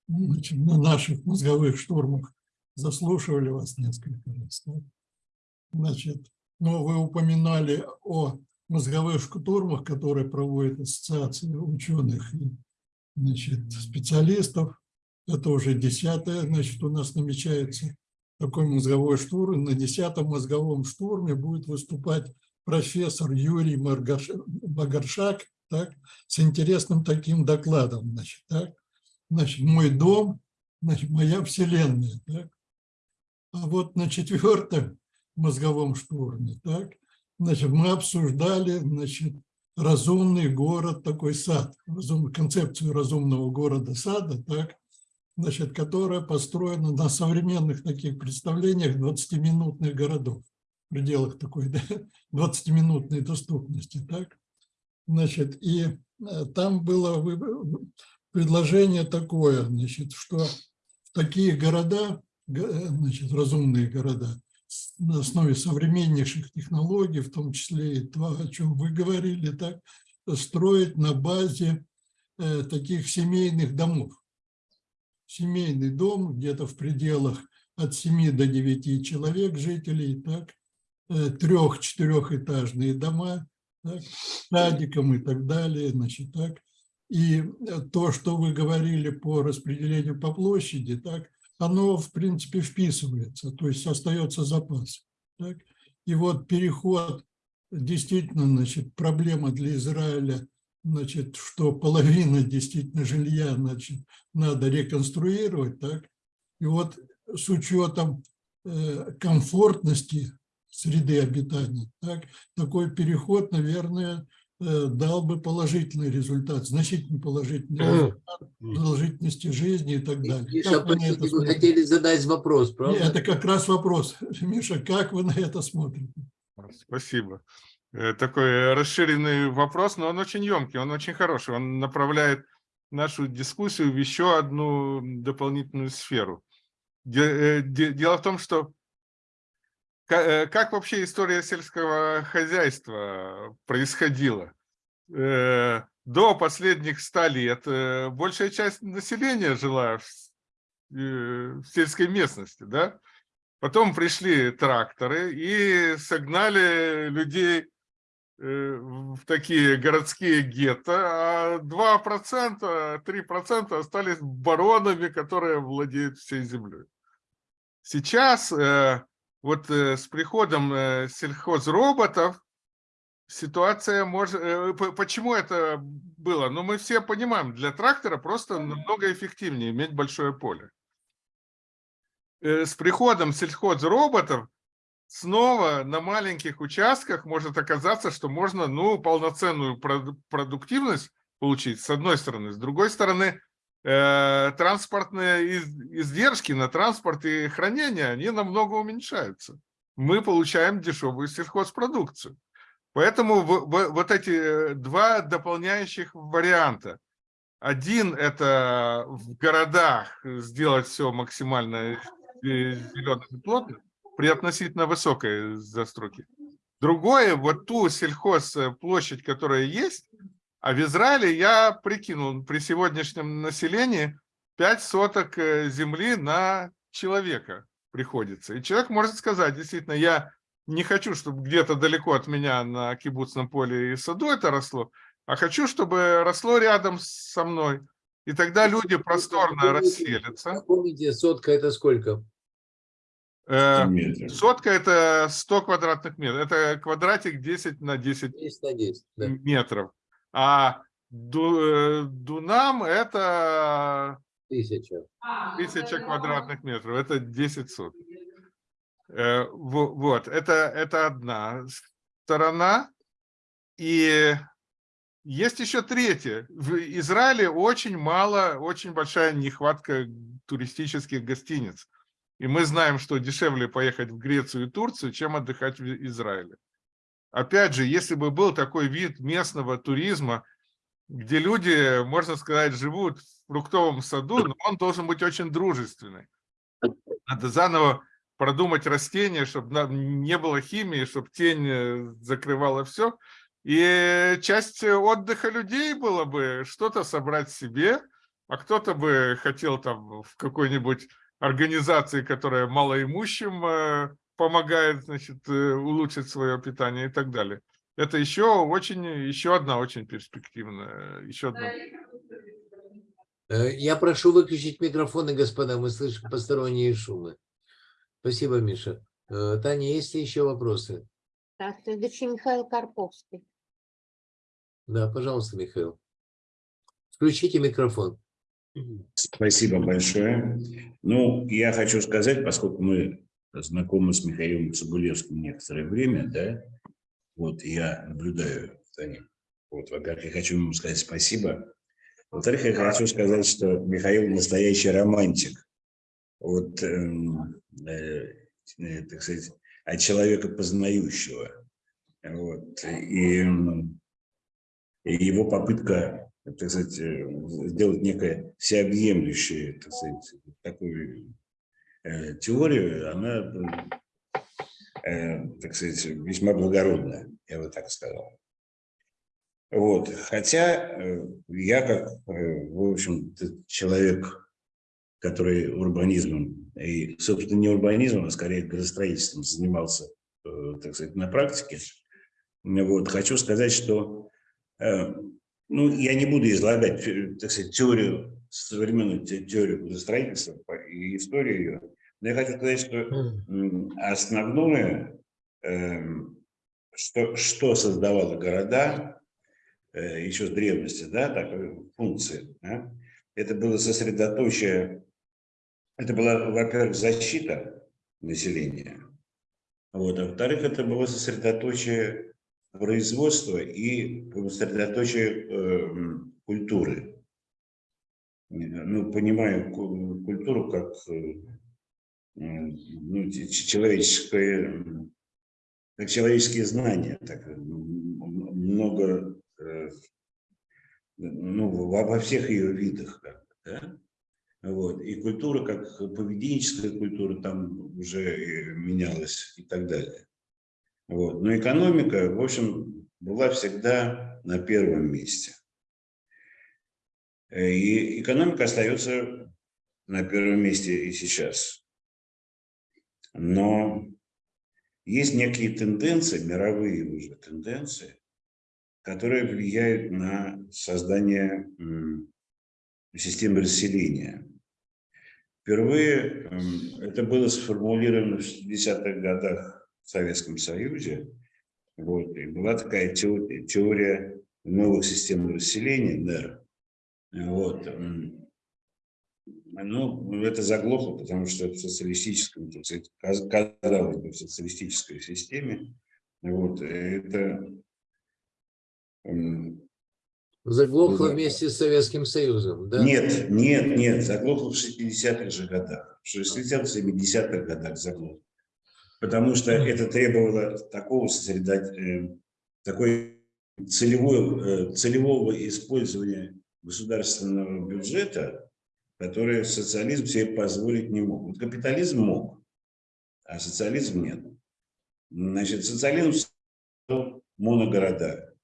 значит, на наших мозговых штурмах заслушивали вас несколько раз. Да? Значит, но вы упоминали о мозговых штурмах, которые проводит ассоциация ученых и значит, специалистов. Это уже десятое, значит, у нас намечается такой мозговой штурм. На десятом мозговом штурме будет выступать профессор Юрий Магаршак так, с интересным таким докладом. Значит, так. значит, мой дом, значит, моя вселенная. Так. А вот на четвертом мозговом штурме так, значит, мы обсуждали значит, разумный город, такой сад, разум, концепцию разумного города-сада, так, значит, которая построена на современных таких представлениях 20-минутных городов, в пределах такой да, 20-минутной доступности. Так? Значит, и э, там было предложение такое, значит, что в такие города, э, значит, разумные города, на основе современнейших технологий, в том числе и то, о чем вы говорили, так, строить на базе э, таких семейных домов семейный дом, где-то в пределах от 7 до 9 человек жителей, так, э, трех-четырехэтажные дома, так, садиком и так далее, значит, так. И э, то, что вы говорили по распределению по площади, так, оно, в принципе, вписывается, то есть остается запас. Так. И вот переход, действительно, значит, проблема для Израиля – значит, что половина действительно жилья значит, надо реконструировать, так? И вот с учетом э, комфортности среды обитания. Так? Такой переход, наверное, э, дал бы положительный результат, значительно положительный результат продолжительности жизни и так далее. Миша, Как вы на простите, это вы смотрите? хотели задать вопрос, правда? Это как раз вопрос. Миша, как вы на это смотрите? Спасибо. Э, Такой расширенный вопрос, но он очень емкий, он очень хороший. Он направляет нашу дискуссию в еще одну дополнительную сферу. Э, де- Дело в том, что э, как вообще история сельского хозяйства происходила? До последних ста лет большая часть населения жила в сельской местности, да? Потом пришли тракторы и согнали людей в такие городские гетто, а 2%, 3% остались баронами, которые владеют всей землей. Сейчас э, вот э, с приходом э, сельхозроботов ситуация может... э, Почему это было? Ну, мы все понимаем, для трактора просто намного эффективнее иметь большое поле. Э, С приходом сельхозроботов снова на маленьких участках может оказаться, что можно ну, полноценную проду- продуктивность получить, с одной стороны. С другой стороны, э, транспортные из- издержки на транспорт и хранение, они намного уменьшаются. Мы получаем дешевую сельхозпродукцию. Поэтому в- в- вот эти э, два дополняющих варианта. Один – это в городах сделать все максимально зеленым и плотным, при относительно высокой застройке. Другое, вот ту сельхозплощадь, которая есть, а в Израиле я прикинул, при сегодняшнем населении 5 соток э, земли на человека приходится. И человек может сказать, действительно, я не хочу, чтобы где-то далеко от меня на кибуцном поле и саду это росло, а хочу, чтобы росло рядом со мной. И тогда люди просторно расселятся. Помните, сотка это сколько? Э, метров. Сотка – это 100 квадратных метров. Это квадратик 10 на 10 10 на 10. Да. метров. А ду- э, дунам – это Тысяча. 1000 квадратных метров. Это 10 соток. Э, во- Вот, это, это одна сторона. И есть еще третья. В Израиле очень мало, очень большая нехватка туристических гостиниц. И мы знаем, что дешевле поехать в Грецию и Турцию, чем отдыхать в Израиле. Опять же, если бы был такой вид местного туризма, где люди, можно сказать, живут в фруктовом саду, но он должен быть очень дружественный. Надо заново продумать растения, чтобы не было химии, чтобы тень э, закрывала все. И часть отдыха людей было бы что-то собрать себе, а кто-то бы хотел там в какой-нибудь организации, которая малоимущим э, помогает, значит, э, улучшить свое питание и так далее. Это еще очень, еще одна очень перспективная, еще одна. Э, Я прошу выключить микрофоны, господа, мы слышим посторонние шумы. Спасибо, Миша. Таня, есть ли еще вопросы? Так, следующий Михаил Карповский. Да, пожалуйста, Михаил. Включите микрофон. Спасибо большое. Ну, я хочу сказать, поскольку мы знакомы с Михаилом Цибулевским некоторое время, да, вот я наблюдаю за ним. Вот, во-первых, я хочу ему сказать спасибо. Во-вторых, я хочу сказать, что Михаил настоящий романтик. Вот, эм, э, э, так сказать, от человека познающего. Вот, и, м, и его попытка, так сказать, э, сделать некое всеобъемлющее, так сказать, такую э, теорию, она, э, так сказать, весьма благородная, я бы так сказал. Вот. Хотя э, я как, э, в общем, человек, который урбанизмом, и, собственно, не урбанизмом, а скорее градостроительством занимался, так сказать, на практике, вот, хочу сказать, что ну, я не буду излагать, э, так сказать, теорию, современную те- теорию градостроительства по- и историю ее, но я хочу сказать, что основное, эм, что, что создавало города э, еще с древности, да, такой функции, да, это было сосредоточие, это была, во-первых, защита населения, Вот. А во-вторых, это было сосредоточие производства и сосредоточие э, культуры. Ну, понимаю культуру как э, ну, человеческое, как человеческие знания, так, много, э, ну, во, во всех ее видах, как, да? Вот. И культура, как поведенческая культура, там уже менялась и так далее. Вот. Но экономика, в общем, была всегда на первом месте. И экономика остается на первом месте и сейчас. Но есть некие тенденции, мировые уже тенденции, которые влияют на создание системы расселения. Впервые это было сформулировано в 60-х годах в Советском Союзе. Вот, и была такая теория, теория новых систем расселения, НЕР. Вот. Ну, это заглохло, потому что в социалистическом, казалось бы, в социалистической системе, вот, это... Заглохло вместе с Советским Союзом, да? Нет, нет, нет, заглохло в 60-х же годах, в 60-70-х годах заглохло. Потому что это требовало такого сосредоточения, э, такой целевой, э, целевого использования государственного бюджета, который социализм себе позволить не мог. Вот капитализм мог, а социализм нет. Значит, социализм моногорода.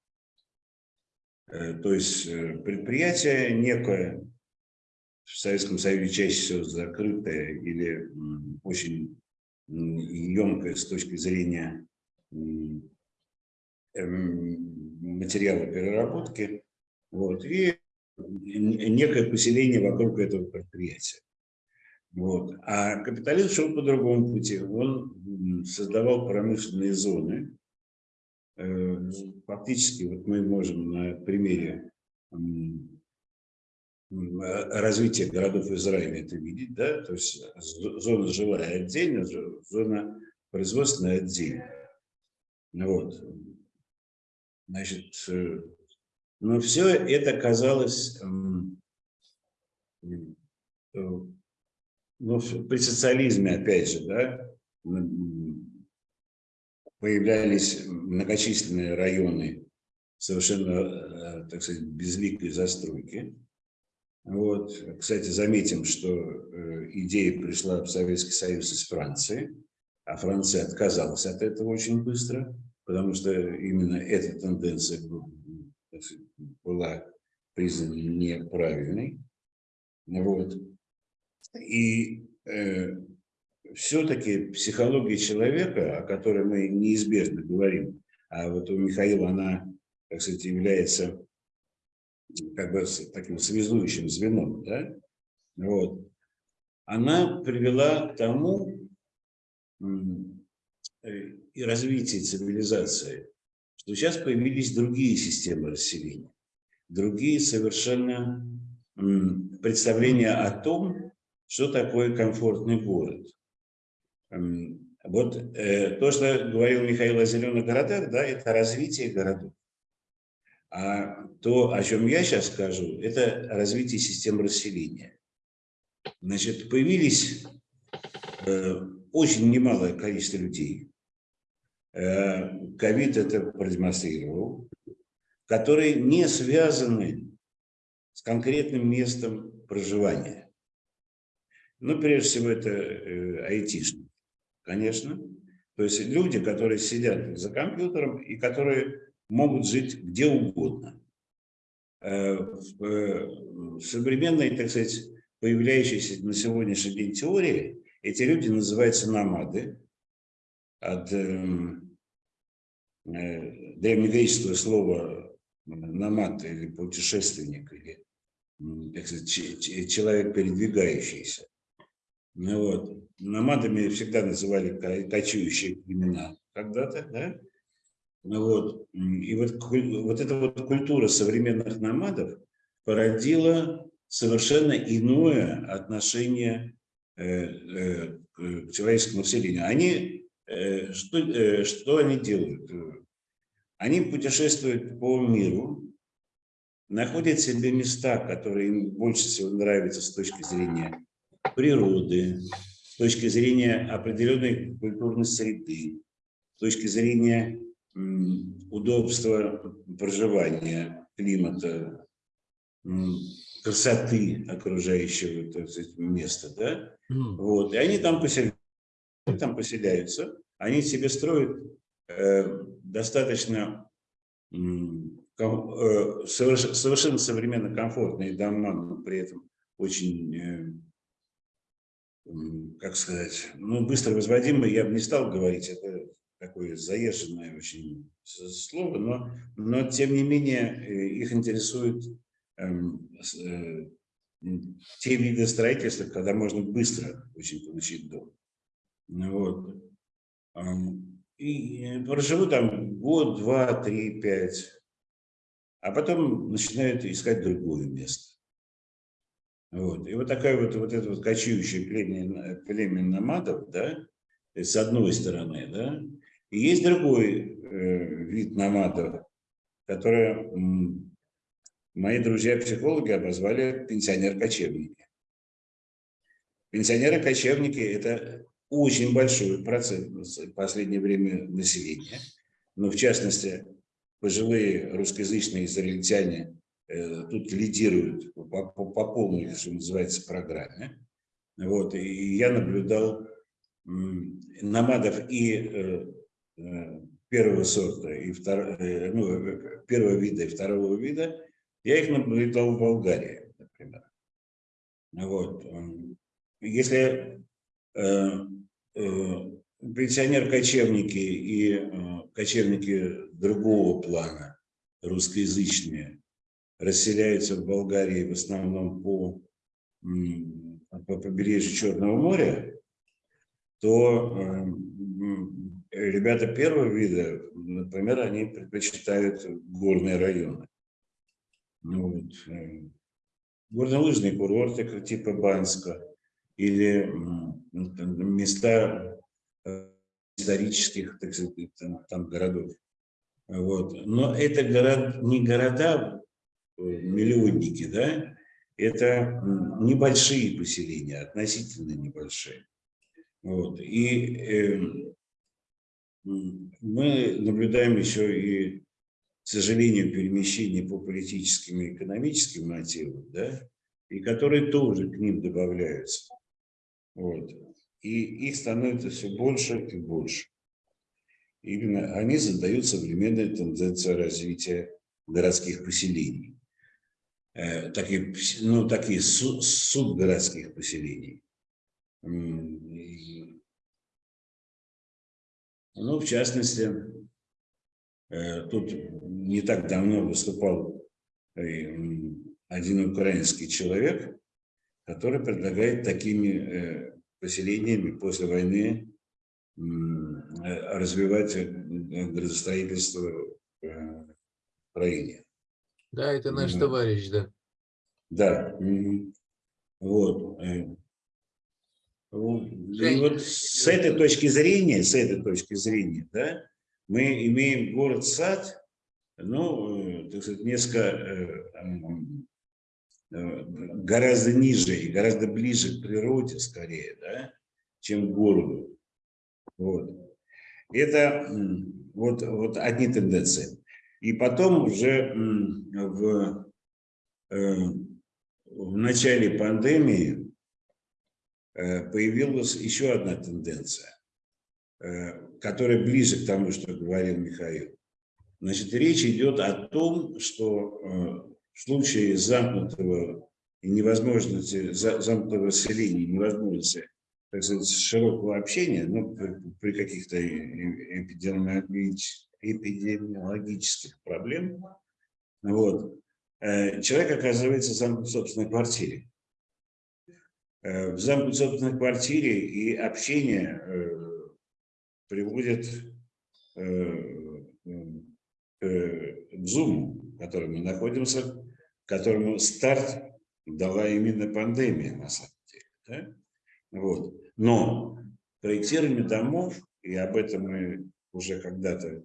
Э, то есть предприятие некое, в Советском Союзе чаще всего закрытое или очень емкое с точки зрения эм, материала переработки. Вот, и некое поселение вокруг этого предприятия. Вот. А капитализм шел по другому пути. Он создавал промышленные зоны. Э, фактически вот мы можем на примере развития городов Израиля это видеть, да, то есть зона жилая отдельно, зона производственная отдельно. Вот. Значит, э, но все это казалось, эм, э, ну, при социализме, опять же, да, появлялись многочисленные районы совершенно, э, так сказать, безликой застройки. Вот. Кстати, заметим, что э, идея пришла в Советский Союз из Франции, а Франция отказалась от этого очень быстро, потому что именно эта тенденция была признана неправильной. Вот. И э, все-таки психология человека, о которой мы неизбежно говорим, а вот у Михаила она, так сказать, является как бы таким связующим звеном, да? вот, она привела к тому э, и развитию цивилизации, что сейчас появились другие системы расселения, другие совершенно представления о том, что такое комфортный город. Вот э, то, что говорил Михаил о зеленых городах, да, это развитие городов. А то, о чем я сейчас скажу, это развитие систем расселения. Значит, появились э, очень немалое количество людей, Э, ковид это продемонстрировал, которые не связаны с конкретным местом проживания. Ну, прежде всего, это э, айтишники, конечно. То есть люди, которые сидят за компьютером и которые могут жить где угодно. Э, в современной, так сказать, появляющейся на сегодняшний день теории, эти люди называются намады от Э, древнегреческое слово намат или путешественник, или так сказать, человек передвигающийся. Ну, вот. Намадами всегда называли кочующие племена когда-то, да? Вот. И вот, вот эта вот культура современных намадов породила совершенно иное отношение э, э, к человеческому населению. Они э, что, что они делают? Они путешествуют по миру, находят себе места, которые им больше всего нравятся с точки зрения природы, с точки зрения определенной культурной среды, с точки зрения удобства проживания, климата, красоты окружающего так сказать, места. Да? Вот. И они там поселяются, там поселяются, они себе строят э, достаточно э, совершенно современно комфортные дома, но при этом очень, э, как сказать, ну, быстро возводимые, я бы не стал говорить, это такое заезженное очень слово, но, но тем не менее их интересует эм, те виды строительства, когда можно быстро очень получить дом. Ну вот. И проживу там год, два, три, пять, а потом начинают искать другое место. Вот. И вот такая вот, вот это вот кочующее племя, племя номадов, да, с одной стороны, да, и есть другой э, вид номадов, который мои друзья-психологи обозвали пенсионер-кочевники. Пенсионеры-кочевники – это очень большой процент в последнее время населения, но в частности пожилые русскоязычные израильтяне э, тут лидируют по, по, по полной, что называется, программе. Вот, и я наблюдал намадов и э, первого сорта, и втор, э, ну, первого вида и второго вида, я их наблюдал в Болгарии, например. Вот. Если э, э, пенсионер-кочевники и э, кочевники другого плана, русскоязычные, расселяются в Болгарии в основном по, по побережью Черного моря, то э, ребята первого вида, например, они предпочитают горные районы. Ну, вот, э, горнолыжные курорты типа Банска или места э, исторических так сказать, там, там городов. Вот. Но это город, не города э, миллионники, да, это небольшие поселения, относительно небольшие. Вот. И э, мы наблюдаем еще и к сожалению, перемещения по политическим и экономическим мотивам, да, и которые тоже к ним добавляются. Вот. И их становится все больше и больше. Именно они задают современную тенденцию развития городских поселений. Э, такие, ну, такие субгородских поселений. Ну, в частности, Э, тут не так давно выступал э, один украинский человек, который предлагает такими э, поселениями после войны развивать градостроительство в Украине. Да, это наш товарищ, да. Да. Вот. И вот с этой точки зрения, с этой точки зрения, да, мы имеем город-сад, ну, так сказать, несколько, э, э, гораздо ниже и гораздо ближе к природе, скорее, да, чем к городу. Вот. Это вот, вот одни тенденции. И потом уже в, э, в начале пандемии появилась еще одна тенденция. Э, которая ближе к тому, что говорил Михаил. Значит, речь идет о том, что э, в случае замкнутого и невозможности, замкнутого селения, невозможности так сказать, широкого общения, ну, при, каких-то эпидемиологических, эпидемиологических проблемах, вот, э, человек оказывается замкнут в собственной квартире. В замкнутой собственной квартире и общение приводит э, к Zoom, в котором мы находимся, которому старт дала именно пандемия, на самом деле. Да? Вот. Но проектирование домов и об этом мы уже когда-то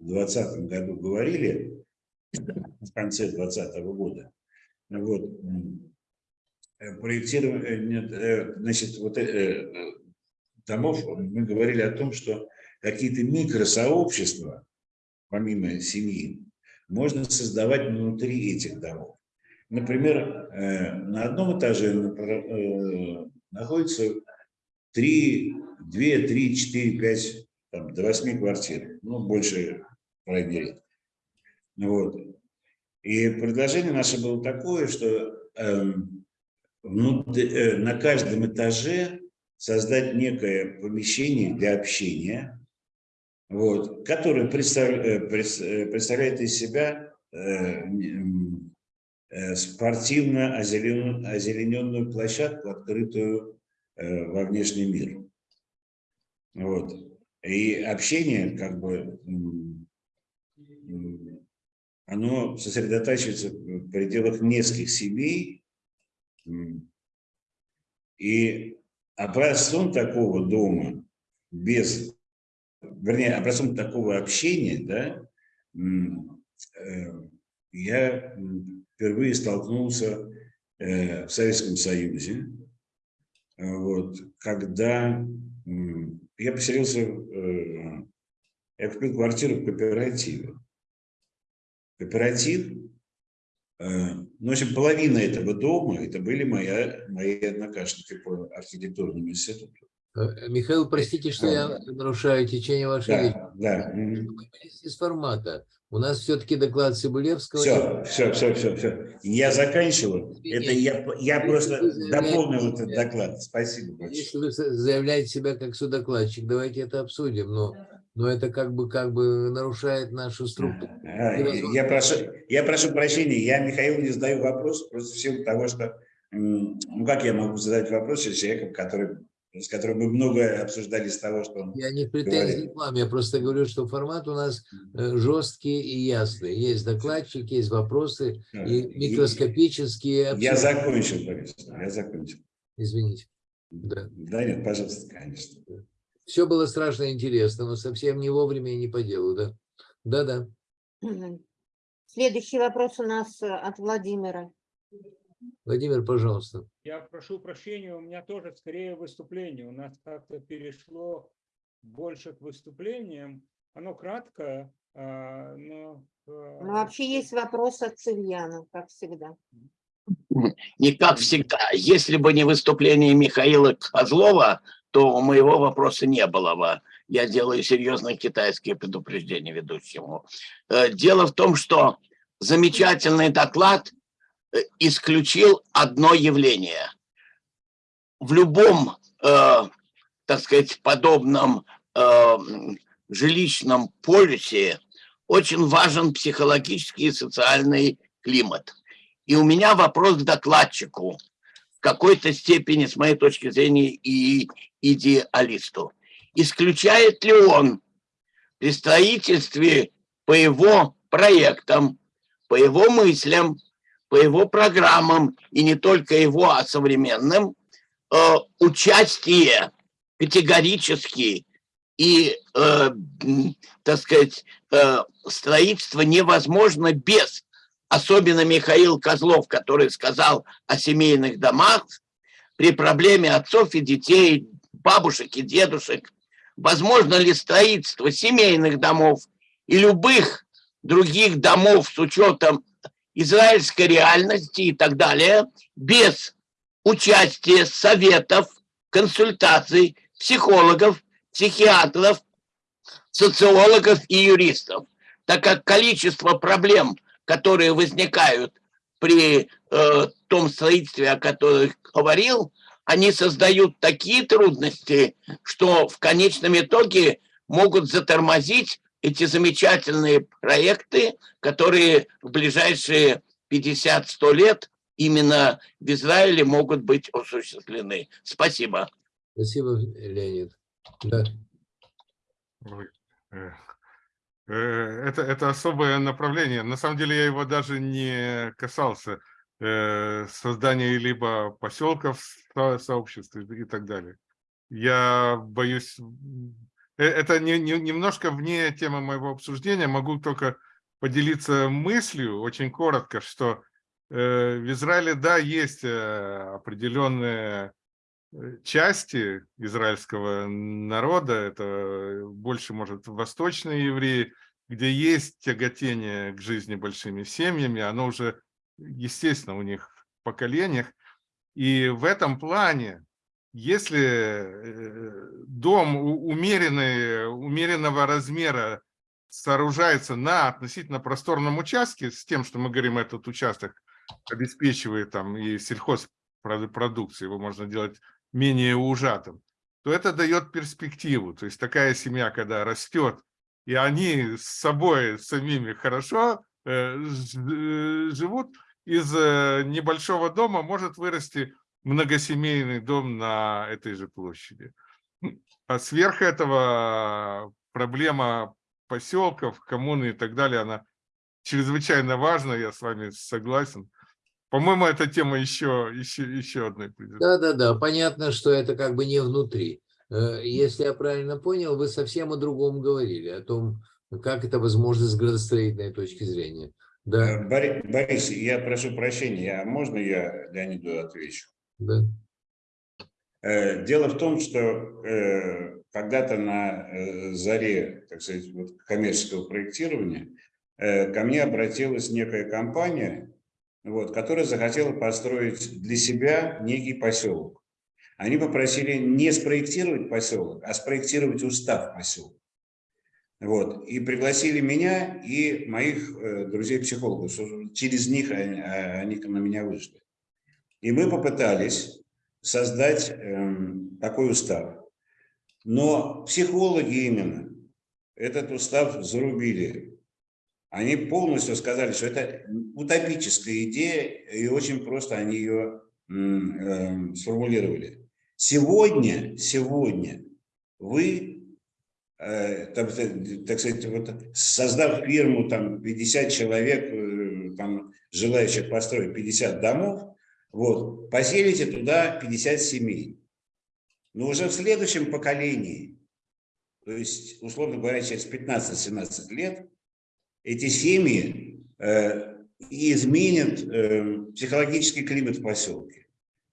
в 2020 году говорили, в конце 2020 года. Вот. Э, Проектирование, нет, э, значит, вот э, домов, мы говорили о том, что какие-то микросообщества, помимо семьи, можно создавать внутри этих домов. Например, на одном этаже находится 3, 2, 3, 4, 5, там, до 8 квартир, ну, больше, мере. Вот. И предложение наше было такое, что э, внутри, э, на каждом этаже создать некое помещение для общения, вот, которое представляет, представляет из себя э, э, спортивно озелененную площадку, открытую э, во внешний мир. Вот. И общение, как бы, оно сосредотачивается в пределах нескольких семей. И образцом такого дома, без, вернее, образцом такого общения, да, э, я впервые столкнулся э, в Советском Союзе, вот, когда я поселился, э, я купил квартиру в кооперативе кооператив. Э, ну, в общем, половина этого дома, это были моя, мои однокашники по архитектурному институту. Э, Михаил, простите, что я нарушаю течение вашей Да, речи. да. Из формата. У нас все-таки доклад Цибулевского. Все, все, все, все, все. Я заканчиваю. Это я, я просто дополнил этот доклад. Спасибо большое. Если вы заявляете себя как судокладчик, давайте это обсудим. Но, но это как бы, как бы нарушает нашу структуру. Я прошу, я прошу прощения, я Михаил не задаю вопрос, просто в силу того, что, ну как я могу задать вопрос человеку, который, с которым мы много обсуждали с того, что он Я не в претензии к вам, я просто говорю, что формат у нас э, жесткий и ясный. Есть докладчик, есть вопросы и микроскопические. Я обсуждения. закончил, Борис, я закончил. Извините. Да. Да нет, пожалуйста, конечно. Все было страшно интересно, но совсем не вовремя и не по делу, да? Да-да. Следующий вопрос у нас э, от Владимира. Владимир, пожалуйста. Я прошу прощения, у меня тоже скорее выступление. У нас как-то перешло больше к выступлениям. Оно краткое, а, но... Ну, вообще есть вопрос от Цивьяна, как всегда. Не как всегда. Если бы не выступление Михаила Козлова, то у моего вопроса не было бы. Я делаю серьезные китайские предупреждения ведущему. Э, Дело в том, что замечательный доклад э, исключил одно явление. В любом, э, так сказать, подобном жилищном полюсе очень важен психологический и социальный климат. И у меня вопрос к докладчику, в какой-то степени, с моей точки зрения, и идеалисту. Исключает ли он при строительстве по его проектам, по его мыслям, по его программам, и не только его, а современным, э, участие категорически и, э, так сказать, э, строительство невозможно без особенно Михаил Козлов, который сказал о семейных домах, при проблеме отцов и детей, бабушек и дедушек, возможно ли строительство семейных домов и любых других домов с учетом израильской реальности и так далее, без участия советов, консультаций, психологов, психиатров, социологов и юристов, так как количество проблем – которые возникают при э, том строительстве, о которых говорил, они создают такие трудности, что в конечном итоге могут затормозить эти замечательные проекты, которые в ближайшие 50-100 лет именно в Израиле могут быть осуществлены. Спасибо. Спасибо, Леонид. Да. Ой, э, Это, это особое направление. На самом деле я его даже не касался э, создания либо поселков, со- сообществ и так далее. Я боюсь, э, это не, не- немножко вне темы моего обсуждения, могу только поделиться мыслью очень коротко, что э, в Израиле, да, есть э, определенные э, части израильского народа, это больше, может, восточные евреи, где есть тяготение к жизни большими семьями, оно уже, естественно, у них в поколениях. И в этом плане, если э, дом умеренный, умеренного размера сооружается на относительно просторном участке, с тем, что мы говорим, этот участок обеспечивает там и сельхозпродукцию, его можно делать менее ужатым, то это дает перспективу. То есть такая семья, когда растет, и они с собой самими хорошо э, э, живут, из э, небольшого дома может вырасти многосемейный дом на этой же площади. А сверх этого проблема поселков, коммуны и так далее, она чрезвычайно важна, я с вами согласен. По-моему, эта тема еще, еще, еще одной придет. Да-да-да, понятно, что это как бы не внутри. Э, Если я правильно понял, вы совсем о другом говорили, о том, как это возможно с градостроительной точки зрения. Да, Э, Бори- Борис, я прошу прощения, а можно я Леониду отвечу? да. Э, Дело в том, что когда-то на заре, так сказать, вот коммерческого проектирования ко мне обратилась некая компания, вот, которая захотела построить для себя некий поселок. Они попросили не спроектировать поселок, а спроектировать устав поселка. Вот. И пригласили меня и моих э, друзей-психологов, через них они, а, они на меня вышли. И мы попытались создать эм, такой устав. Но психологи именно этот устав зарубили. Они полностью сказали, что это утопическая идея, и очень просто они ее эм, сформулировали. Сегодня, сегодня вы, э, сказать- так сказать, вот, создав фирму, там 50 человек, э, там, желающих построить 50 домов, вот, поселите туда 50 семей. Но уже в следующем поколении, то есть, условно говоря, через 15-17 лет, эти семьи э, и изменят э, психологический климат в поселке.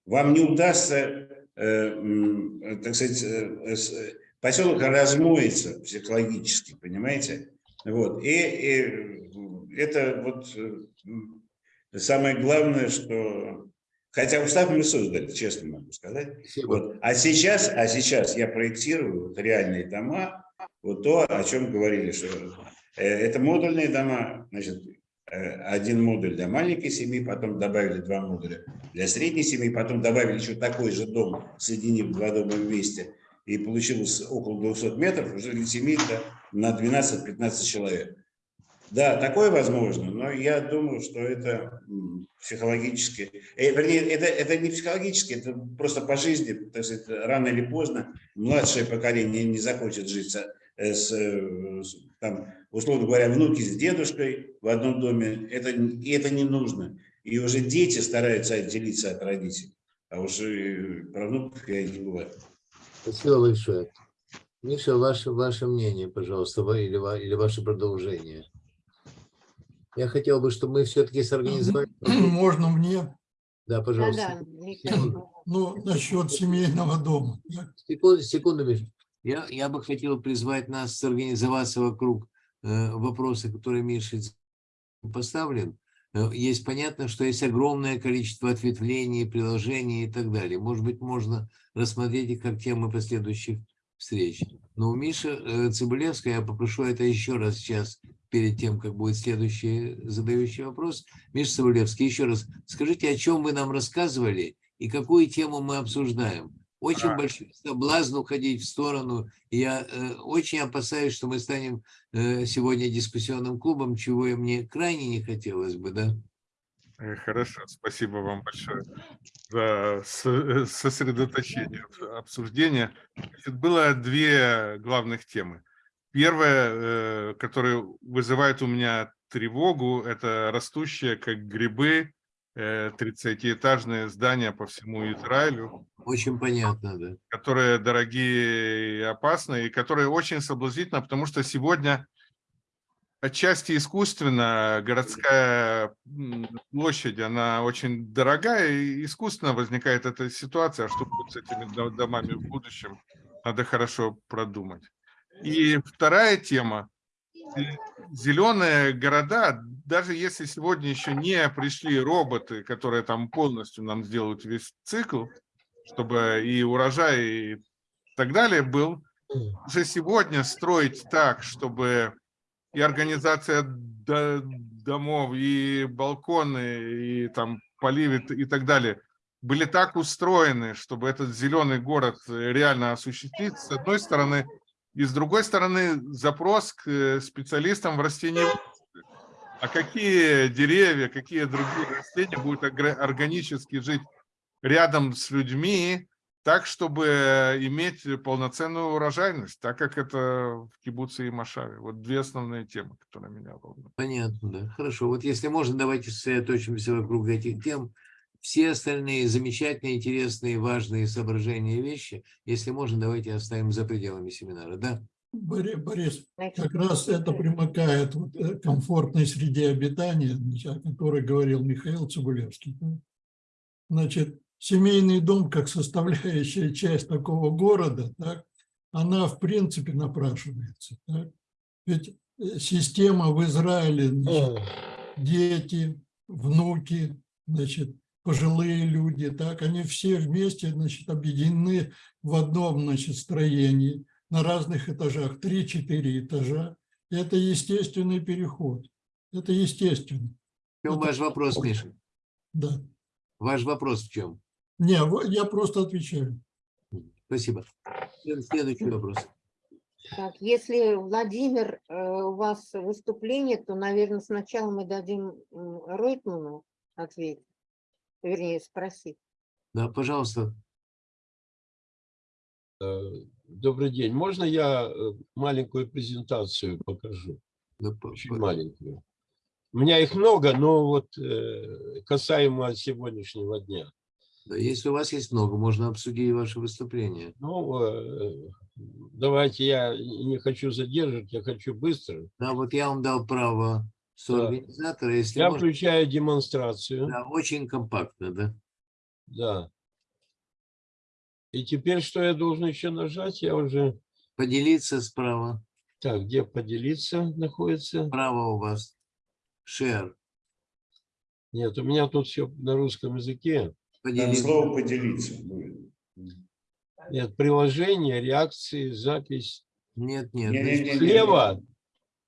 Вам не удастся, э, э, так сказать, э, с- э, поселок размоется психологически, понимаете? Вот. И, и это вот э, самое главное, что... Хотя устав мы создали, честно могу сказать. Спасибо. Вот. А сейчас, а сейчас я проектирую вот реальные дома, вот то, о чем говорили, что э, это модульные дома, значит, э, один модуль для маленькой семьи, потом добавили два модуля для средней семьи, потом добавили еще такой же дом, соединив два дома вместе, и получилось около 200 метров уже для семьи на 12-15 человек. Да, такое возможно, но я думаю, что это психологически, э, вернее, это, это не психологически, это просто по жизни, так сказать, рано или поздно младшее поколение не захочет жить э, с, э, с, там, условно говоря, внуки с дедушкой в одном доме, это, и это не нужно. И уже дети стараются отделиться от родителей, а уже про внуков я не говорю. Спасибо большое. Миша, ваше, ваше мнение, пожалуйста, или, или ваше продолжение. Я хотел бы, чтобы мы все-таки сорганизовали... Можно мне, Да, пожалуйста. Да-да, Михаил. ну, насчет семейного дома. Секунду, секунду, Миш. Я, я бы хотел призвать нас сорганизоваться вокруг э, вопроса, который Миша поставлен. Э, Есть понятно, что есть огромное количество ответвлений, приложений и так далее. Может быть, можно рассмотреть их как темы последующих встреч. Но у Миши э, Цибулевской я попрошу это еще раз сейчас, перед тем, как будет следующий задающий вопрос. Миша Цибулевский, еще раз, скажите, о чем вы нам рассказывали и какую тему мы обсуждаем? Очень большой соблазн уходить в сторону. Я э, очень опасаюсь, что мы станем э, сегодня дискуссионным клубом, чего и мне крайне не хотелось бы, да? Э, Хорошо, спасибо вам большое за э, сосредоточение обсуждения. Значит, было две главных темы. Первая, э, которая вызывает у меня тревогу, это растущие, как грибы, 30-этажные здания по всему Израилю. Очень понятно, да. которые дорогие и опасны, и которые очень соблазнительно, потому что сегодня отчасти искусственно городская площадь, она очень дорогая, и искусственно возникает эта ситуация, а что будет с этими до- домами в будущем, надо хорошо продумать. И вторая тема. Зеленые города, даже если сегодня еще не пришли роботы, которые там полностью нам сделают весь цикл, чтобы и урожай и так далее был, уже сегодня строить так, чтобы и организация до- домов, и балконы, и там поливы и так далее были так устроены, чтобы этот зеленый город реально осуществить, с одной стороны, и с другой стороны запрос к э, специалистам в растениеводстве. А какие деревья, какие другие растения будут органически жить рядом с людьми, так, чтобы иметь полноценную урожайность, так как это в Кибуце и Машаве. Вот две основные темы, которые меня волнуют. Понятно, да. Хорошо. Вот если можно, давайте сосредоточимся вокруг этих тем. Все остальные замечательные, интересные, важные соображения и вещи, если можно, давайте оставим за пределами семинара, да? Бори- Борис, как раз это примыкает вот, э, к комфортной среде обитания, значит, о которой говорил Михаил Цибулевский. Значит, семейный дом как составляющая часть такого города, так, она в принципе напрашивается. так. Ведь э, система в Израиле, значит, дети, внуки, значит, пожилые люди, так, они все вместе, значит, объединены в одном, значит, строении на разных этажах, 3-4 этажа. Это естественный переход. Это естественно, В чем Это- ваш вопрос, Миша? да. Ваш вопрос в чем? Не, я просто отвечаю. Спасибо. След- Следующий вопрос. Так, если, Владимир, э, у вас выступление, то, наверное, сначала мы дадим Ройтману ответить, вернее, спросить. Да, пожалуйста. Добрый день. Можно я э, маленькую презентацию покажу? Да, по- Очень маленькую. У меня их много, но вот э, касаемо сегодняшнего дня. да, если у вас есть много, можно обсудить ваше выступление. Ну, э, давайте я не хочу задерживать, я хочу быстро. Да, вот я вам дал право соорганизатора, если Я можно. включаю демонстрацию. Да, очень компактно, да. Да. И теперь что я должен еще нажать? Я уже... Поделиться справа. Так, где поделиться находится? Справа у вас. Share. Нет, у меня тут все на русском языке. Там Поделиться. слово поделиться будет. Нет, приложение, реакции, запись. Нет, нет. Не-не-не. Слева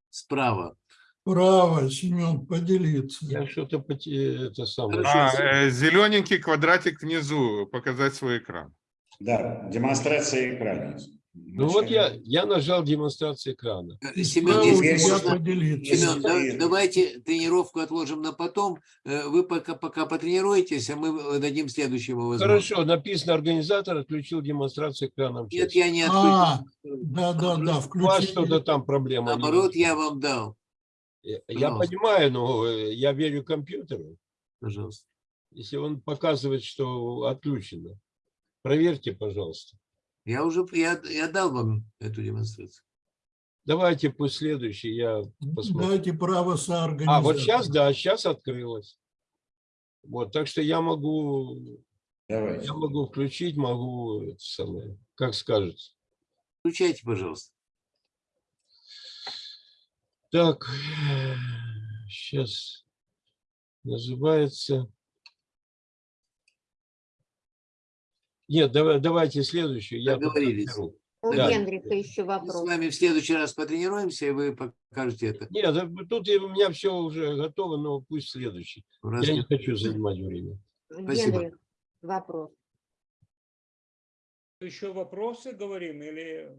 Справа. Право, Семен, поделиться. я что-то поте- это самое. А, э, зелененький квадратик внизу, показать свой экран. Да, демонстрация экрана. Ну вот я, я нажал демонстрацию экрана. Э, Семен, если поделиться. Семен, да- давайте тренировку отложим на потом. Э, Вы пока, пока потренируетесь, а мы дадим следующему возможность. Хорошо, написано организатор отключил демонстрацию экрана. Нет, я не А, отключил. да, да, да, У вас что-то там проблема. Наоборот, я вам дал. Я- пожалуйста. понимаю, но э, я верю компьютеру. Пожалуйста. Если он показывает, что отключено, проверьте, пожалуйста. Я уже я, я дал вам эту демонстрацию. Давайте пусть следующий, я посмотрю. Дайте право соорганизатора. А, вот сейчас, да, сейчас открылось. Вот, так что я могу, Давайте. я могу включить, могу, это самое, как скажете. Включайте, пожалуйста. Так, сейчас называется. Нет, давай, давайте следующую. Я Договорились. У Да. Генриха еще Мы с вопрос. вами в следующий раз потренируемся, и вы покажете это. Нет, тут у меня все уже готово, но пусть следующий. Раз Я не- хочу занимать время. Спасибо. Генрих, вопрос. Еще вопросы говорим или...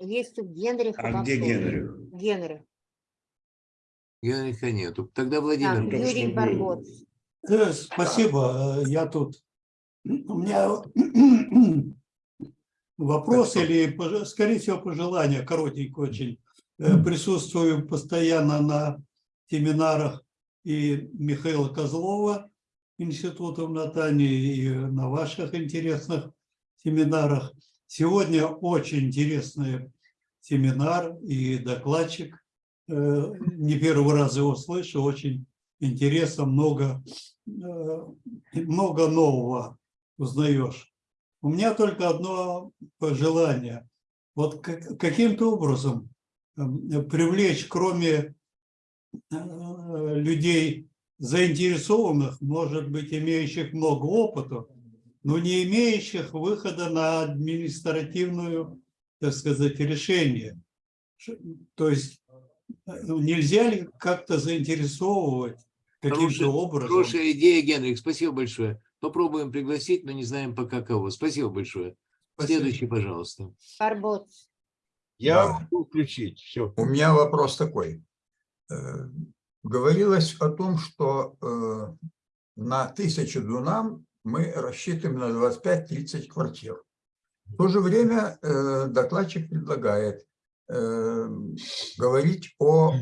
Есть у Генриха А вопрос. где Генрих? Генрих. Генриха нету. Тогда Так, Владимир. что Юрий был. Спасибо, э, я тут. У меня вопрос или, скорее всего, пожелание, коротенько очень. Э, Присутствую постоянно на семинарах и Михаила Козлова, института в Натании и на ваших интересных семинарах. Сегодня очень интересный семинар и докладчик. Э, Не первый раз его слышу, очень интересно, много, э, много нового узнаешь. У меня только одно пожелание. Вот как- каким-то образом э, привлечь, кроме э, людей заинтересованных, может быть, имеющих много опыта, но не имеющих выхода на административную, так сказать, решение. То есть э, нельзя ли как-то заинтересовывать каким-то образом? Хорошая идея, Генрих, спасибо большое. Попробуем пригласить, но не знаем пока кого. Спасибо большое. Спасибо. Следующий, пожалуйста. Карбот. Я Да. могу включить. Все. У меня вопрос такой. Э, Говорилось о том, что э, на тысячу дунам мы рассчитываем на 25-30 квартир. В то же время э, докладчик предлагает говорить о э,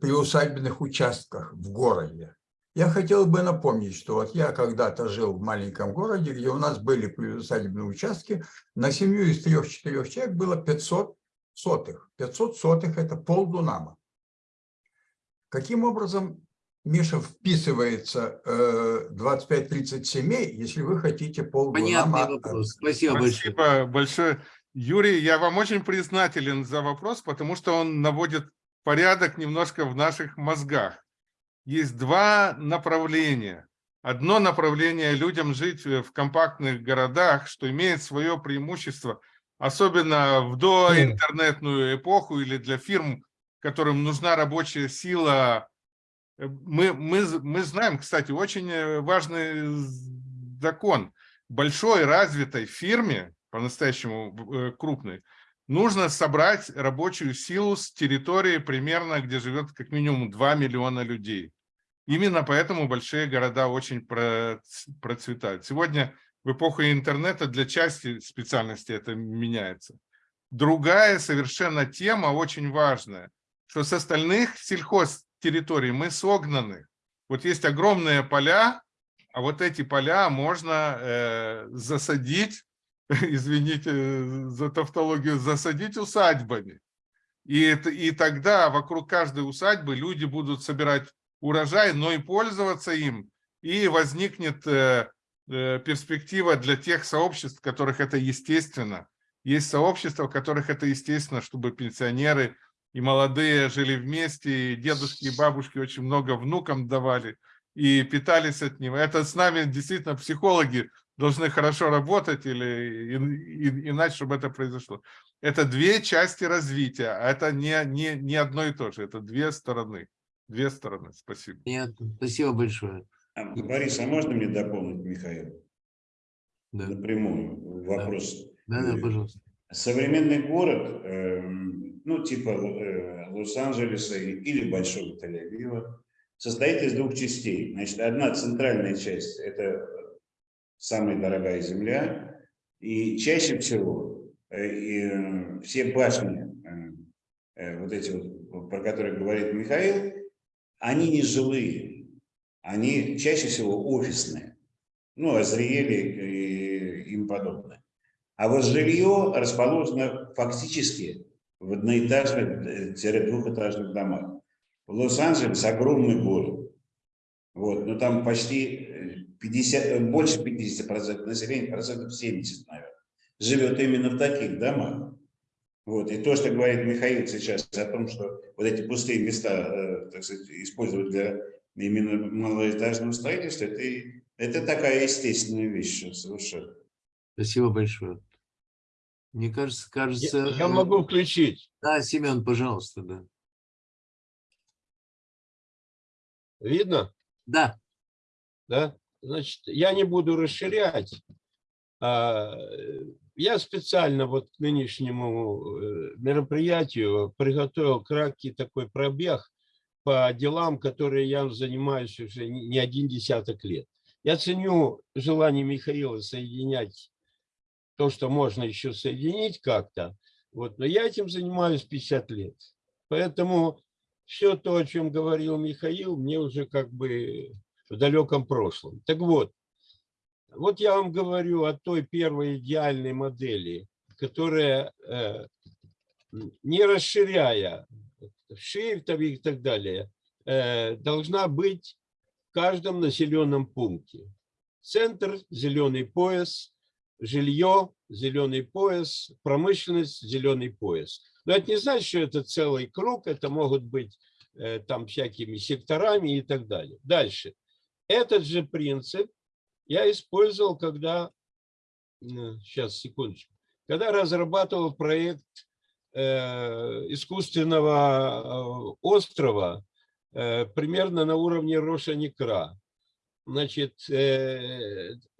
приусадебных участках в городе. Я хотел бы напомнить, что вот я когда-то жил в маленьком городе, где у нас были приусадебные участки, на семью из трех-четырех человек было 500 сотых. 500 сотых – это полдунама. Каким образом, Миша, вписывается э, 25-30 семей, если вы хотите полдунама? Понятный вопрос. Спасибо большое. Спасибо большое. Юрий, я вам очень признателен за вопрос, потому что он наводит порядок немножко в наших мозгах. Есть два направления. Одно направление людям жить в компактных городах, что имеет свое преимущество, особенно в доинтернетную эпоху или для фирм, которым нужна рабочая сила. Э, Мы, мы, мы знаем, кстати, очень э, важный закон. Большой развитой фирме, по-настоящему э, крупной, нужно собрать рабочую силу с территории примерно, где живет как минимум 2 миллиона людей. Именно поэтому большие города очень проц- процветают. Сегодня в эпоху интернета для части специальностей это меняется. Другая совершенно тема, очень важная, что с остальных сельхозтерриторий мы согнаны. Вот есть огромные поля, а вот эти поля можно э, засадить, извините за тавтологию, засадить усадьбами. И, это- и тогда вокруг каждой усадьбы люди будут собирать урожай, но и пользоваться им. И возникнет э, э, перспектива для тех сообществ, которых это естественно. Есть сообщества, в которых это естественно, чтобы пенсионеры и молодые жили вместе, и дедушки и бабушки очень много внукам давали и питались от него. Это с нами действительно психологи должны хорошо работать, или и- и- иначе, чтобы это произошло. Это две части развития, а это не, не, не одно и то же, это две стороны. Две стороны, спасибо. Понятно. Спасибо большое. А, Борис, а можно мне дополнить, Михаил, Да, напрямую вопрос? да, да Э, пожалуйста. Современный город, эм, ну, типа э, Лос-Анджелеса или Большого Тель-Авива, состоит из двух частей. Значит, одна центральная часть – это самая дорогая земля, и чаще всего э, и, э, все башни, э, вот эти вот, про которые говорит Михаил, они не жилые, они чаще всего офисные, ну, Азриэли и им подобное. А вот жилье расположено фактически в одноэтажных-двухэтажных домах. Лос-Анджелес огромный город. Вот, но там почти 50, э, больше 50% населения, процентов 70, наверное, живет именно в таких домах. Вот, и то, что говорит Михаил сейчас о том, что вот эти пустые места, э, так сказать, использовать для именно малоэтажного строительства, это, это такая естественная вещь совершенно. Спасибо большое. Мне кажется, кажется... Я, я э, могу включить. Да, Семен, пожалуйста, да. Видно? Да, да? Значит, я не буду расширять. А, Я специально вот к нынешнему э, мероприятию приготовил краткий такой пробег по делам, которые я занимаюсь уже не один десяток лет. Я ценю желание Михаила соединять то, что можно еще соединить как-то, вот, но я этим занимаюсь 50 лет. Поэтому все то, о чем говорил Михаил, мне уже как бы в далеком прошлом. Так вот, вот я вам говорю о той первой идеальной модели, которая, э, не расширяя ширь и так далее, э, должна быть в каждом населенном пункте. Центр, зеленый пояс, жилье, зеленый пояс, промышленность, зеленый пояс. Но это не значит, что это целый круг, это могут быть э, там всякими секторами и так далее. Дальше. Этот же принцип я использовал, когда, сейчас, секундочку, когда разрабатывал проект э, искусственного э, острова э, примерно на уровне Роша-Некра. Значит,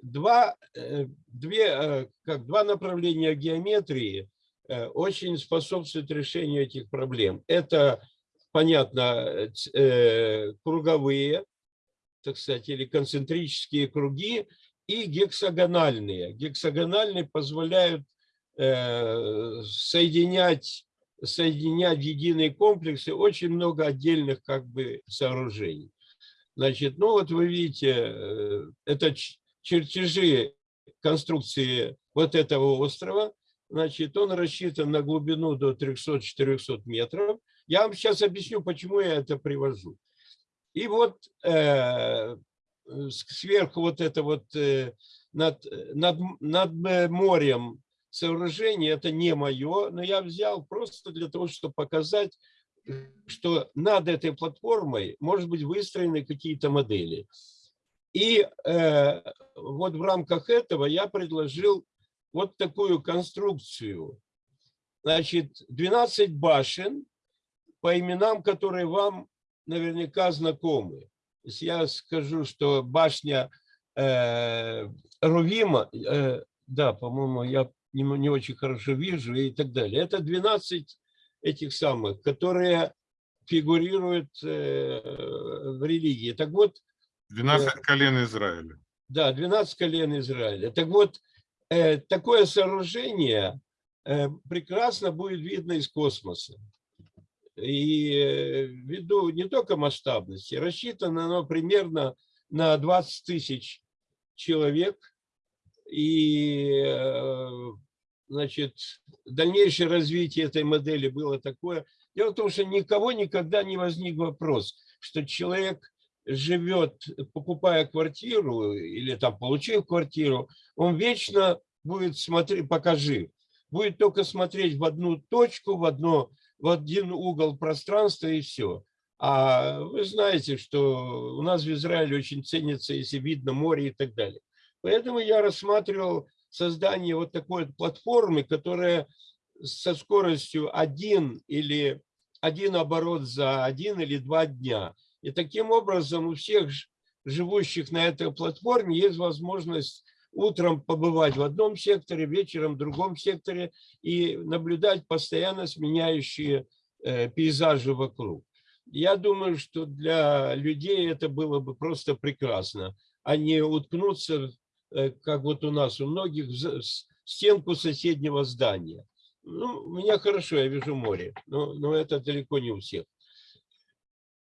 два, две, как, два направления геометрии очень способствуют решению этих проблем. Это, понятно, круговые, так сказать, или концентрические круги и гексагональные. Гексагональные позволяют э, соединять, соединять единые комплексы очень много отдельных как бы сооружений. Значит, ну вот вы видите, э, это чертежи конструкции вот этого острова. Значит, он рассчитан на глубину до 300-400 метров. Я вам сейчас объясню, почему я это привожу. И вот э, сверху вот это вот э, над, над, над морем сооружение, это не мое, но я взял просто для того, чтобы показать, что над этой платформой может быть выстроены какие-то модели. И э, вот в рамках этого я предложил вот такую конструкцию. Значит, 12 башен, по именам, которые вам наверняка знакомы. Я скажу, что башня э, Рувима, э, да, по-моему, я не, не очень хорошо вижу и так далее. Это 12 этих самых, которые фигурируют э, в религии. Так вот... 12 э, колен Израиля. Да, 12 колен Израиля. Так вот, э, такое сооружение э, прекрасно будет видно из космоса. И э, ввиду не только масштабности, рассчитано оно примерно на 20 тысяч человек. И э, значит, дальнейшее развитие этой модели было такое. Дело в том, что никого никогда не возник вопрос, что человек живет, покупая квартиру или там получив квартиру, он вечно будет смотреть, пока жив, будет только смотреть в одну точку, в одно в один угол пространства и все. А вы знаете, что у нас в Израиле очень ценится, если видно море и так далее. Поэтому я рассматривал создание вот такой платформы, которая со скоростью один или один оборот за один или два дня. И таким образом у всех живущих на этой платформе есть возможность утром побывать в одном секторе, вечером в другом секторе и наблюдать постоянно сменяющие э, пейзажи вокруг. Я думаю, что для людей это было бы просто прекрасно, а не уткнуться, э, как вот у нас у многих, в стенку соседнего здания. Ну, у меня хорошо, я вижу море, но, но это далеко не у всех.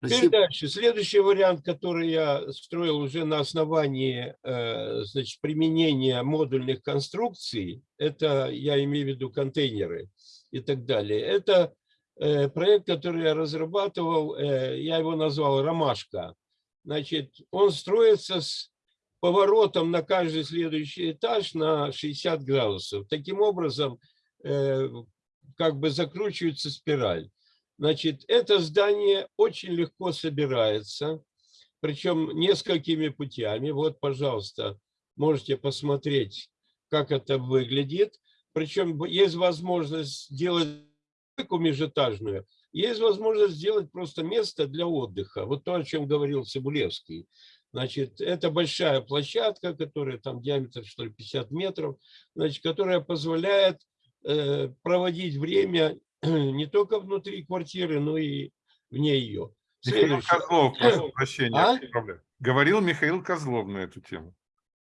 Теперь дальше. Следующий вариант, который я строил уже на основании э, значит, применения модульных конструкций, это я имею в виду контейнеры и так далее. Это э, проект, который я разрабатывал, э, я его назвал «Ромашка». Значит, он строится с поворотом на каждый следующий этаж на 60 градусов. Таким образом, как бы закручивается спираль. Значит, это здание очень легко собирается, причем несколькими путями. Вот, пожалуйста, можете посмотреть, как это выглядит. Причем есть возможность сделать межэтажную, есть возможность сделать просто место для отдыха. Вот то, о чем говорил Цибулевский. Значит, это большая площадка, которая там диаметр, что ли, 50 метров, значит, которая позволяет э, проводить время не только внутри квартиры, но и вне ее. Михаил Козлов, прошу прощения. А? Говорил Михаил Козлов на эту тему.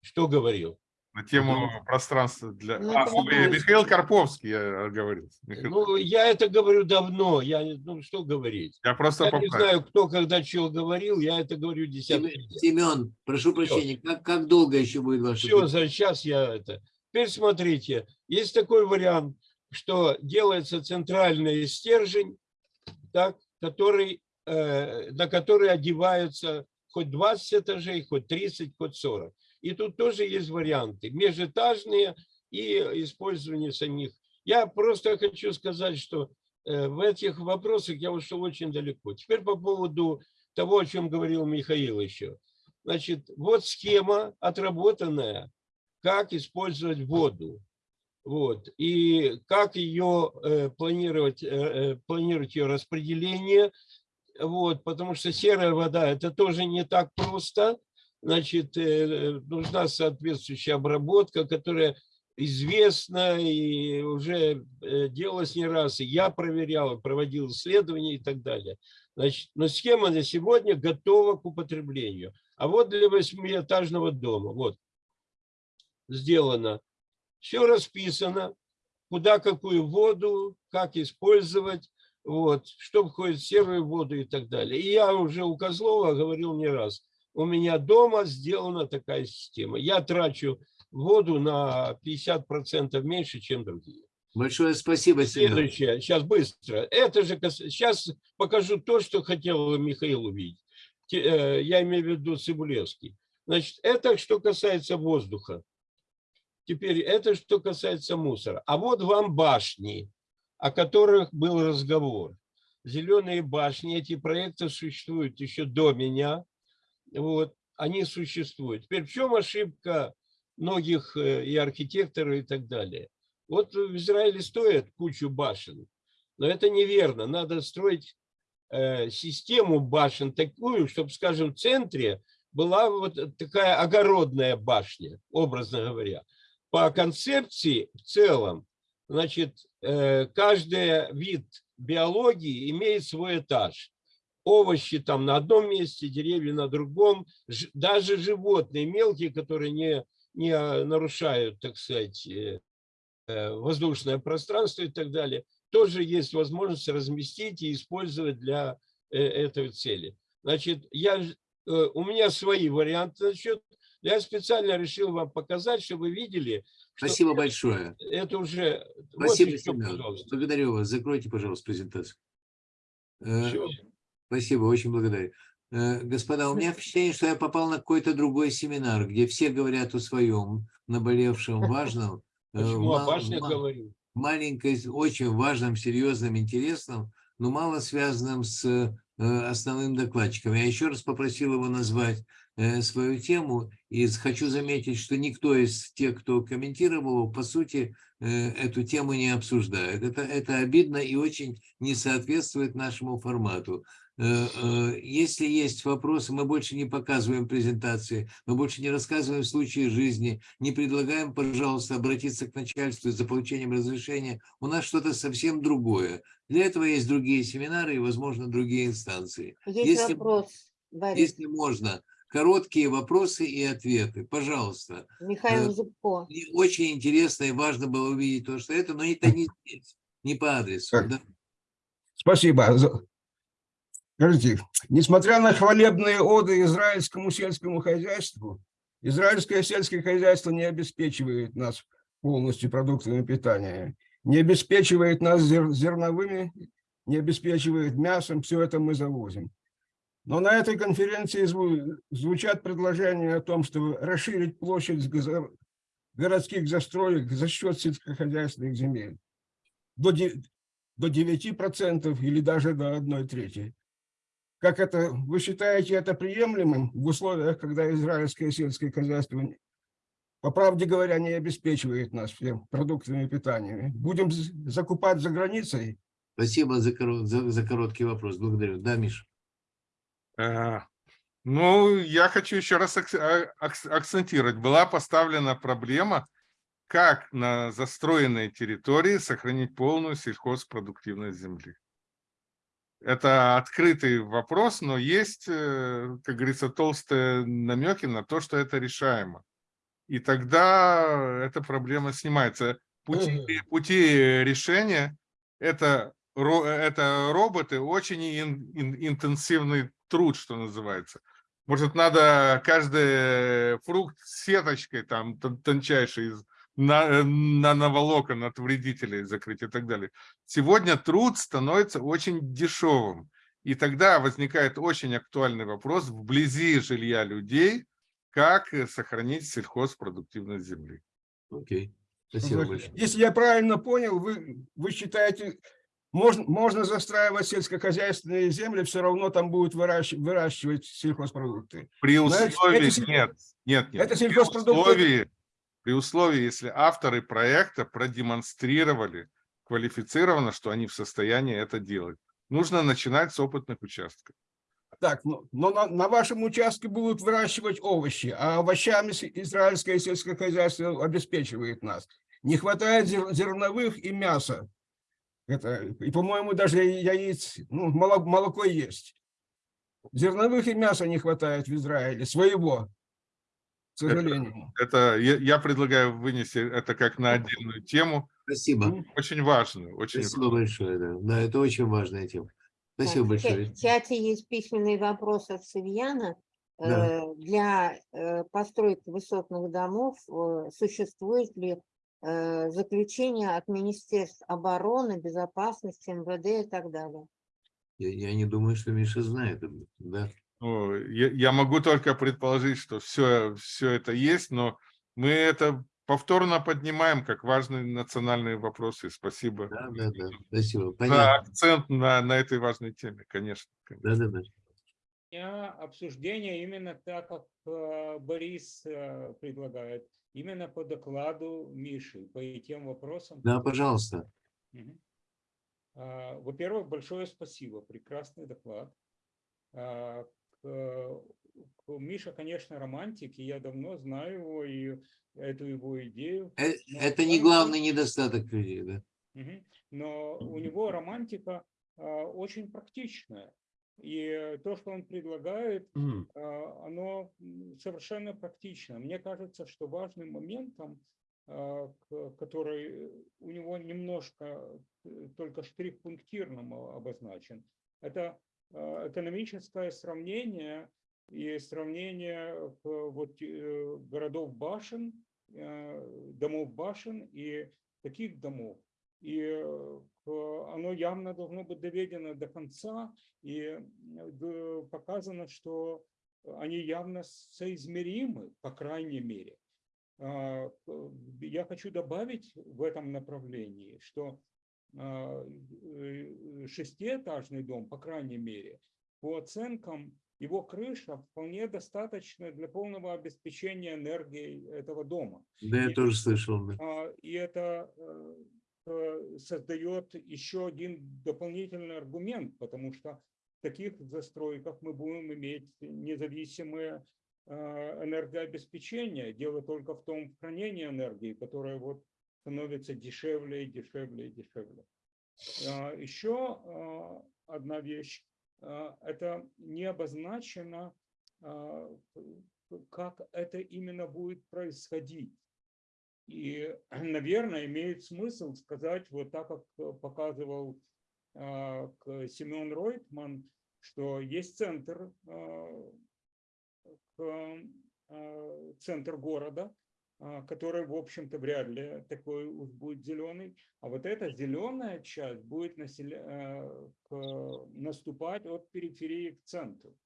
Что говорил? на тему пространства для... Ну, А, вопрос. Михаил Карповский, я говорил. Михаил- Ну, я это говорю давно, я, не- ну, что говорить. Я просто Я не знаю, кто когда чего говорил, я это говорю десятки Семен, лет. Семен, прошу прощения, как, как долго еще будет ваше... Все, за сейчас я это. Теперь смотрите, есть такой вариант, что делается центральный стержень, так, который, э, на который одеваются хоть 20 этажей, хоть 30, хоть 40. И тут тоже есть варианты, межэтажные и использование самих. Я просто хочу сказать, что э, в этих вопросах я ушел очень далеко. Теперь по поводу того, о чем говорил Михаил еще. Значит, вот схема отработанная, как использовать воду. Вот. И как ее э, планировать, э, э, планировать ее распределение. Вот, потому что серая вода это тоже не так просто. Значит, э, нужна соответствующая обработка, которая известна и уже э, делалась не раз. И я проверял, проводил исследования и так далее. Значит, но схема на сегодня готова к употреблению. А вот для восьмиэтажного дома, вот, сделано. Все расписано, куда какую воду, как использовать, вот, что входит в серую воду и так далее. И я уже у Козлова говорил не раз, у меня дома сделана такая система. Я трачу воду на 50% меньше, чем другие. Большое спасибо, Семен. Следующее, сейчас быстро. Это же сейчас покажу то, что хотел Михаил увидеть. Э, Я имею в виду Цибулевский. Значит, это что касается воздуха. Теперь это что касается мусора. А вот вам башни, о которых был разговор. Зеленые башни, эти проекты существуют еще до меня. Вот, они существуют. Теперь в чем ошибка многих э, и архитекторов и так далее? Вот в Израиле стоят кучу башен, но это неверно. Надо строить э, систему башен такую, чтобы, скажем, в центре была вот такая огородная башня, образно говоря. По концепции в целом, значит, э, каждый вид биологии имеет свой этаж. Овощи там на одном месте, деревья на другом, даже животные мелкие, которые не, не а, нарушают, так сказать, э, э, воздушное пространство и так далее, тоже есть возможность разместить и использовать для этой цели. Значит, я, у меня свои варианты насчет. Я специально решил вам показать, чтобы вы видели, Спасибо большое. это уже... вот Спасибо, еще, пожалуйста. Благодарю вас. Закройте, пожалуйста, презентацию. Э, Всё. Спасибо, очень благодарю. Э, Господа, у меня впечатление, что я попал на какой-то другой семинар, где все говорят о своем наболевшем, важном. э, Почему о ма- говорю? маленькой, очень важном, серьезном, интересном, но мало связанном с основным докладчиком. Я еще раз попросил его назвать свою тему, и хочу заметить, что никто из тех, кто комментировал, по сути, э, эту тему не обсуждает. Это, это обидно и очень не соответствует нашему формату. Э, э, Если есть вопросы, мы больше не показываем презентации, мы больше не рассказываем случаи жизни, не предлагаем, пожалуйста, обратиться к начальству за получением разрешения. У нас что-то совсем другое. Для этого есть другие семинары и, возможно, другие инстанции. Есть Если- вопрос, Борис. Если можно, короткие вопросы и ответы, пожалуйста. Михаил э, Зубко. Мне очень интересно и важно было увидеть то, что это, но это не здесь, не по адресу. Да. Спасибо. Скажите, несмотря на хвалебные оды израильскому сельскому хозяйству, израильское сельское хозяйство не обеспечивает нас полностью продуктами питания, не обеспечивает нас зер- зерновыми, не обеспечивает мясом, все это мы завозим. Но на этой конференции зву- звучат предложения о том, чтобы расширить площадь городских застроек за счет сельскохозяйственных земель до де- до 9% или даже до 1 трети. Как это, вы считаете это приемлемым в условиях, когда израильское сельское хозяйство, по правде говоря, не обеспечивает нас всем продуктами питания? Будем закупать за границей? Спасибо за, за- за короткий вопрос. Благодарю. Да, Миша? Э, Ну, я хочу еще раз а- акц- акцентировать. Была поставлена проблема, как на застроенной территории сохранить полную сельхозпродуктивность земли. Это открытый вопрос, но есть, э, как говорится, толстые намеки на то, что это решаемо. и тогда эта проблема снимается. Пути, пути решения это, ро- это роботы, очень ин- ин- интенсивный труд, что называется. Может, надо каждый фрукт с сеточкой там тон- тончайшей из на, нановолокон от вредителей закрыть и так далее. Сегодня труд становится очень дешевым. И тогда возникает очень актуальный вопрос вблизи жилья людей, как э, сохранить сельхозпродуктивность земли. Окей. Спасибо большое. Если я правильно понял, вы, вы считаете, можно, можно застраивать сельскохозяйственные земли, все равно там будут выращивать, выращивать сельхозпродукты. При Но условии, это нет, нет, нет. это При сельхозпродукты- условии, при условии, если авторы проекта продемонстрировали квалифицированно, что они в состоянии это делать. Нужно начинать с опытных участков. Так, ну, но на, на вашем участке будут выращивать овощи, а овощами израильское сельское хозяйство обеспечивает нас. Не хватает зер- зерновых и мяса. Это, и, по-моему, даже яиц, ну, моло- молоко есть. Зерновых и мяса не хватает в Израиле, своего, к сожалению. Это я, я предлагаю вынести это как на отдельную тему. Спасибо. Очень важную, очень Спасибо большое. Да. да, это очень важная тема. Спасибо Так, большое. В чате есть письменный вопрос от Савьяна. Да. Э, Для э, постройки высотных домов э, существует ли э, заключение от Министерств обороны, безопасности, МВД и так далее? Я, я не думаю, что Миша знает. об этом, Да. Ну, я, я могу только предположить, что все, все это есть, но мы это повторно поднимаем как важные национальные вопросы. Спасибо Да, да, да. Спасибо. за Понятно. акцент на, на этой важной теме, конечно. конечно. Да, да, да. меня обсуждение именно так, как э, Борис э, предлагает, именно по докладу Миши, по тем вопросам. Да, пожалуйста. А, Во-первых, большое спасибо, прекрасный доклад. А, к- к- Миша, конечно, романтик, и я давно знаю его и эту его идею. Э, но Это не главный недостаток людей, да. Но у него романтика а, очень практичная. И то, что он предлагает, а, оно совершенно практично. Мне кажется, что важным моментом, а, который у него немножко э, только штрих-пунктирным о- обозначен, это а, экономическое сравнение и сравнение вот, э, городов башен, э, домов башен и таких домов. И оно явно должно быть доведено до конца и э, показано, что они явно соизмеримы, по крайней мере. А, к- Я хочу добавить в этом направлении, что а, э, шестиэтажный дом, по крайней мере, по оценкам, его крыша вполне достаточно для полного обеспечения энергией этого дома. Да, я И- тоже слышал. да. И это э, э, создает еще один дополнительный аргумент, потому что в таких застройках мы будем иметь независимое э, энергообеспечение. Дело только в том в хранении энергии, которое вот становится дешевле и дешевле и дешевле. А, Еще одна вещь. Это не обозначено, как это именно будет происходить. И, наверное, имеет смысл сказать, вот так, как э, показывал а, Семен Ройтман, что есть центр, а, а, центр города, который, в общем-то, вряд ли такой уж будет зеленый. А вот эта зеленая часть будет населя- э, наступать от периферии к центру.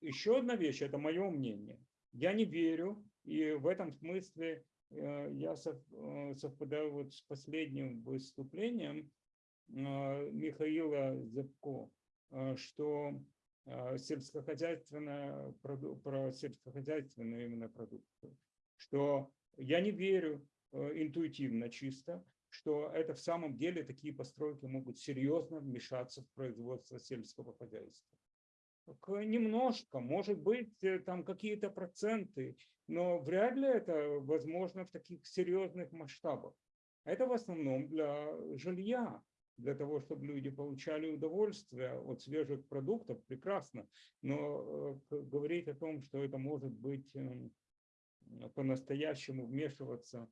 Еще одна вещь, это мое мнение. Я не верю, и в этом смысле я сов- э, совпадаю вот с последним выступлением э, Михаила Зябко, э, что э, сельскохозяйственная про сельскохозяйственную именно продукцию, что я не верю э, интуитивно чисто, что это в самом деле такие постройки могут серьезно вмешаться в производство сельского хозяйства. Немножко, может быть, э, там какие-то проценты, но вряд ли это возможно в таких серьезных масштабах. Это в основном для жилья, для того, чтобы люди получали удовольствие от свежих продуктов, прекрасно. Но э, говорить о том, что это может быть эм, по-настоящему вмешиваться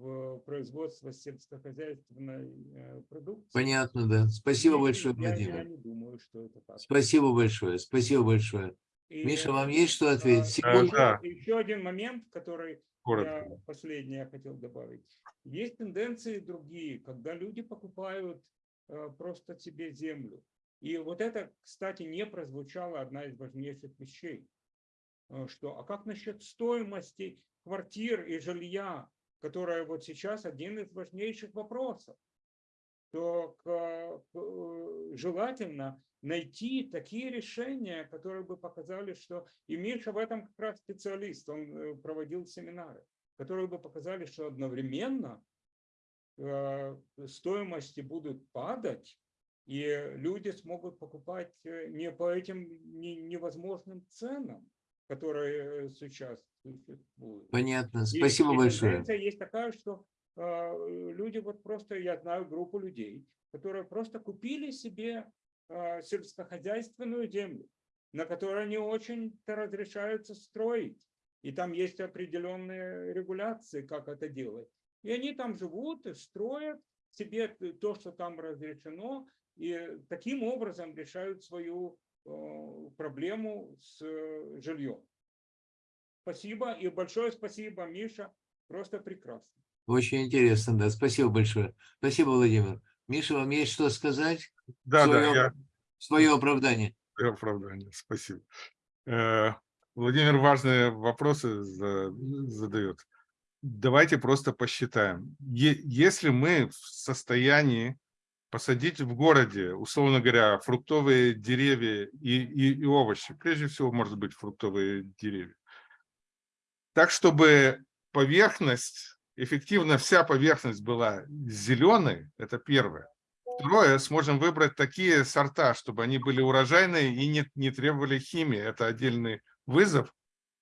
в производство сельскохозяйственной э, продукции. Понятно, да. Спасибо Не- большое, я, я Владимир. не думаю, что это так. Спасибо большое, спасибо большое. И, Миша, вам есть что ответить? а, Секунду. да. Еще один момент, который Коротко. я последнее хотел добавить. Есть тенденции другие, когда люди покупают э, просто себе землю. И вот это, кстати, не прозвучала одна из важнейших вещей. Э, Что, а как насчет стоимости квартир и жилья, которая вот сейчас один из важнейших вопросов? То к- э, желательно найти такие решения, которые бы показали, что и Миша в этом как раз специалист, он э, проводил семинары, которые бы показали, что одновременно э, стоимости будут падать, и люди смогут покупать э, не по этим не- невозможным ценам, которые э, сейчас существуют. Понятно, И- спасибо и большое. тенденция есть такая, что э, люди вот просто, я знаю группу людей, которые просто купили себе э, сельскохозяйственную землю, на которой они очень-то разрешаются строить. И там есть определенные регуляции, как это делать. И они там живут и строят себе то, что там разрешено, и таким образом решают свою проблему с э, жильем. Спасибо и большое спасибо, Миша. Просто прекрасно. Очень интересно, да. Спасибо большое. Спасибо, Владимир. Миша, вам есть что сказать? Да, да, Свое- я Свое оправдание. и оправдание. Спасибо. Э, Владимир важные вопросы за- задает. Давайте просто посчитаем. Если мы в состоянии посадить в городе, условно говоря, фруктовые деревья и, и, и овощи, прежде всего, может быть, фруктовые деревья, так, чтобы поверхность, эффективно вся поверхность была зеленой, это первое. Второе, сможем выбрать такие сорта, чтобы они были урожайные и не, не требовали химии. Это отдельный вызов.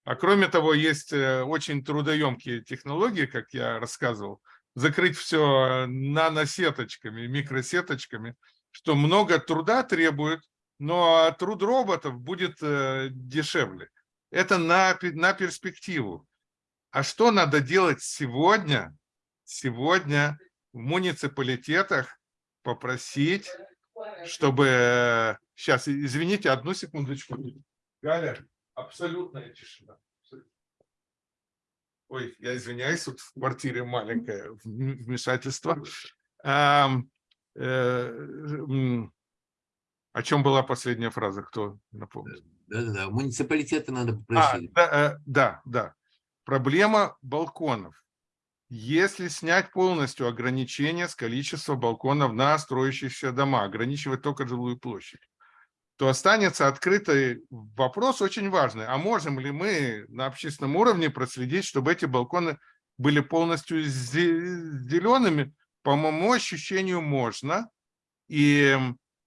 А кроме того, есть э, очень трудоемкие технологии, как я рассказывал, закрыть все наносеточками, микросеточками, что много труда требует, но труд роботов будет э, дешевле. Это на, на перспективу. А что надо делать сегодня? Сегодня в муниципалитетах попросить, чтобы... Сейчас, извините, одну секундочку. Галя, абсолютная тишина. Ой, я извиняюсь, тут в квартире маленькое вм- вмешательство. Ам, э, О чем была последняя фраза, кто напомнит? Да-да-да, муниципалитеты надо А, попросить. да, э, да, да. Проблема балконов. Если снять полностью ограничение с количества балконов на строящиеся дома, ограничивать только жилую площадь, то останется открытый вопрос очень важный. А можем ли мы на общественном уровне проследить, чтобы эти балконы были полностью зе- зелеными? По моему ощущению, можно. И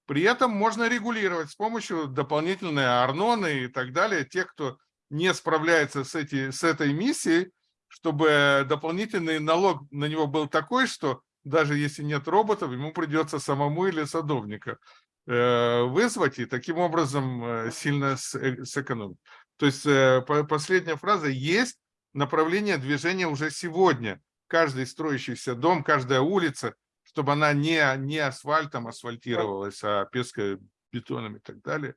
при этом можно регулировать с помощью дополнительной арноны и так далее. Тех, кто не справляется с, эти, с этой миссией, чтобы дополнительный налог на него был такой, что даже если нет роботов, ему придется самому или садовника вызвать и таким образом э, сильно э, сэкономить. То есть э, по- последняя фраза есть направление движения уже сегодня. Каждый строящийся дом, каждая улица, чтобы она не, не асфальтом асфальтировалась, а пескобетоном и так далее.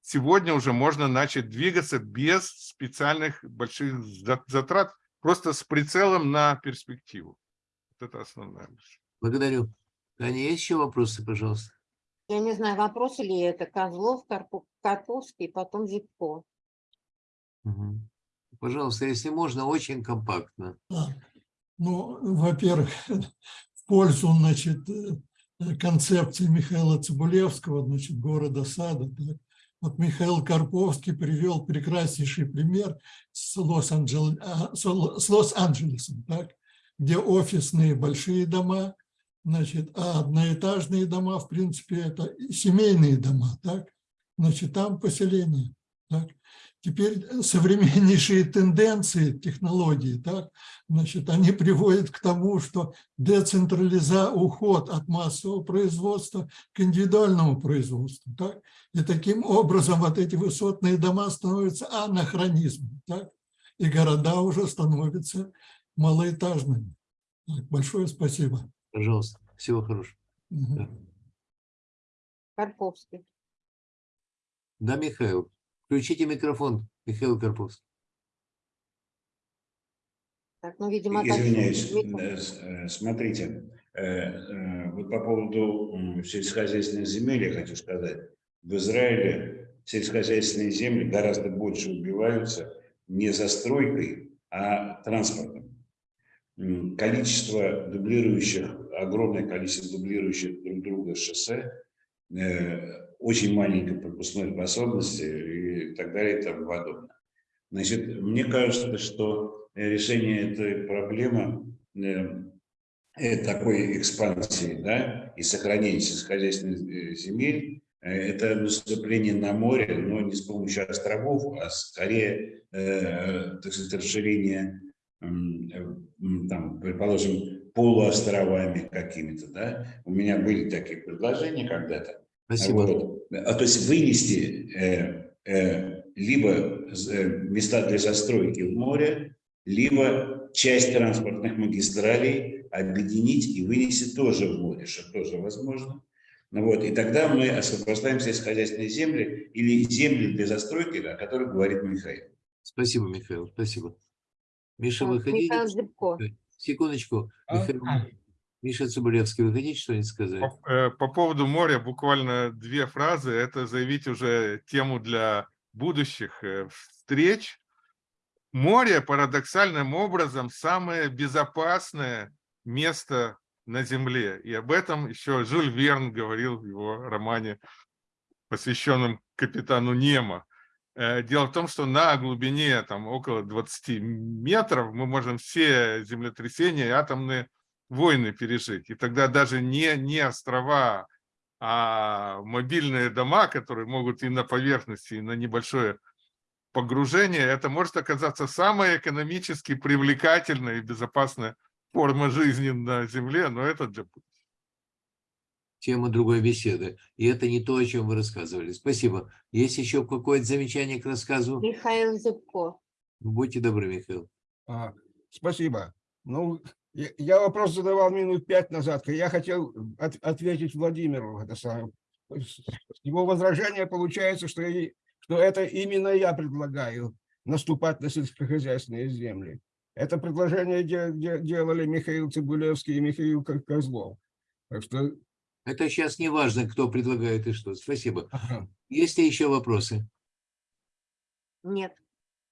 Сегодня уже можно начать двигаться без специальных больших за- затрат, просто с прицелом на перспективу. Вот это основная мысль. Благодарю. Таня, есть еще вопросы, пожалуйста? Я не знаю, вопросы ли это Козлов, Карповский, потом Зипко. Мгм. Пожалуйста, если можно, очень компактно. Да. Ну, во-первых, в пользу, значит, э, концепции Михаила Цибулевского, значит, города сада. так. Вот Михаил Карповский привел прекраснейший пример с а, с Лос-Анджелесом, так, где офисные большие дома, значит, а одноэтажные дома, в принципе, это семейные дома, так, значит, там поселение. Так. Теперь современнейшие тенденции технологий, так, значит, они приводят к тому, что децентрализа уход от массового производства к индивидуальному производству. Так? И таким образом вот эти высотные дома становятся анахронизмом. Так? и города уже становятся малоэтажными. Так, Большое спасибо. Пожалуйста, всего хорошего. Мгм. Карповский. Да, Михаил. Включите микрофон, Михаил Карповский. Так, ну, видимо. Извиняюсь, Михаил. э, смотрите, э, э, вот по поводу сельскохозяйственных земель я хочу сказать. В Израиле сельскохозяйственные земли гораздо больше убиваются не застройкой, а транспортом. Количество дублирующих, огромное количество дублирующих друг друга шоссе, э, очень маленькой пропускной способности и так далее и тому подобное. Значит, мне кажется, что решение этой проблемы э, э, такой экспансии да, и сохранения сельскохозяйственных земель это наступление на море, но не с помощью островов, а скорее, так сказать, расширение, там, предположим, полуостровами какими-то. Да? У меня были такие предложения когда-то. Спасибо. Вот. А, то есть вынести э, э, либо э, места для застройки в море, либо часть транспортных магистралей объединить и вынести тоже в море, что тоже возможно. Ну вот, и тогда мы освобождаем сельскохозяйственные земли или земли для застройки, о которых говорит Михаил. Спасибо, Михаил, спасибо. Миша, Так, вы хотите? Михаил Зыбко. Секундочку. А? Михаил, Миша Цыбулевский, вы хотите что-нибудь сказать? По, э, по поводу моря буквально две фразы. Это заявить уже тему для будущих э, встреч. Море парадоксальным образом самое безопасное место на Земле. И об этом еще Жюль Верн говорил в его романе, посвященном капитану Немо. Э, Дело в том, что на глубине там, около 20 метров мы можем все землетрясения и атомные войны пережить. И тогда даже не, не острова, а мобильные дома, которые могут и на поверхности, и на небольшое погружение, это может оказаться самая экономически привлекательная и безопасная форма жизни на Земле, но это для Тема другой беседы. И это не то, о чем вы рассказывали. Спасибо. Есть еще какое-то замечание к рассказу? Михаил Зыбко. Будьте добры, Михаил. А, Спасибо. Ну, я я вопрос задавал минут пять назад. Я хотел от- ответить Владимиру. Это самое. Его возражение получается, что, и- что это именно я предлагаю наступать на сельскохозяйственные земли. Это предложение де- де- делали Михаил Цибулевский и Михаил Ко- Козлов. Так что Это сейчас не важно, кто предлагает и что. Спасибо. ага. Есть ли еще вопросы? Нет.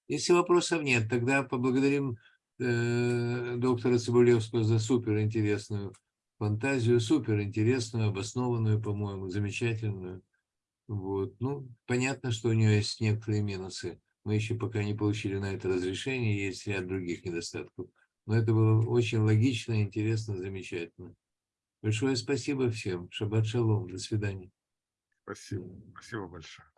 Если вопросов нет, тогда поблагодарим э, доктора Цибулевского за суперинтересную фантазию, суперинтересную, обоснованную, по-моему, замечательную. Вот. Ну, понятно, что у нее есть некоторые минусы. Мы еще пока не получили на это разрешение, есть ряд других недостатков. Но это было очень логично, интересно, замечательно. Большое спасибо всем. Шаббат шалом. До свидания. Спасибо. Спасибо большое.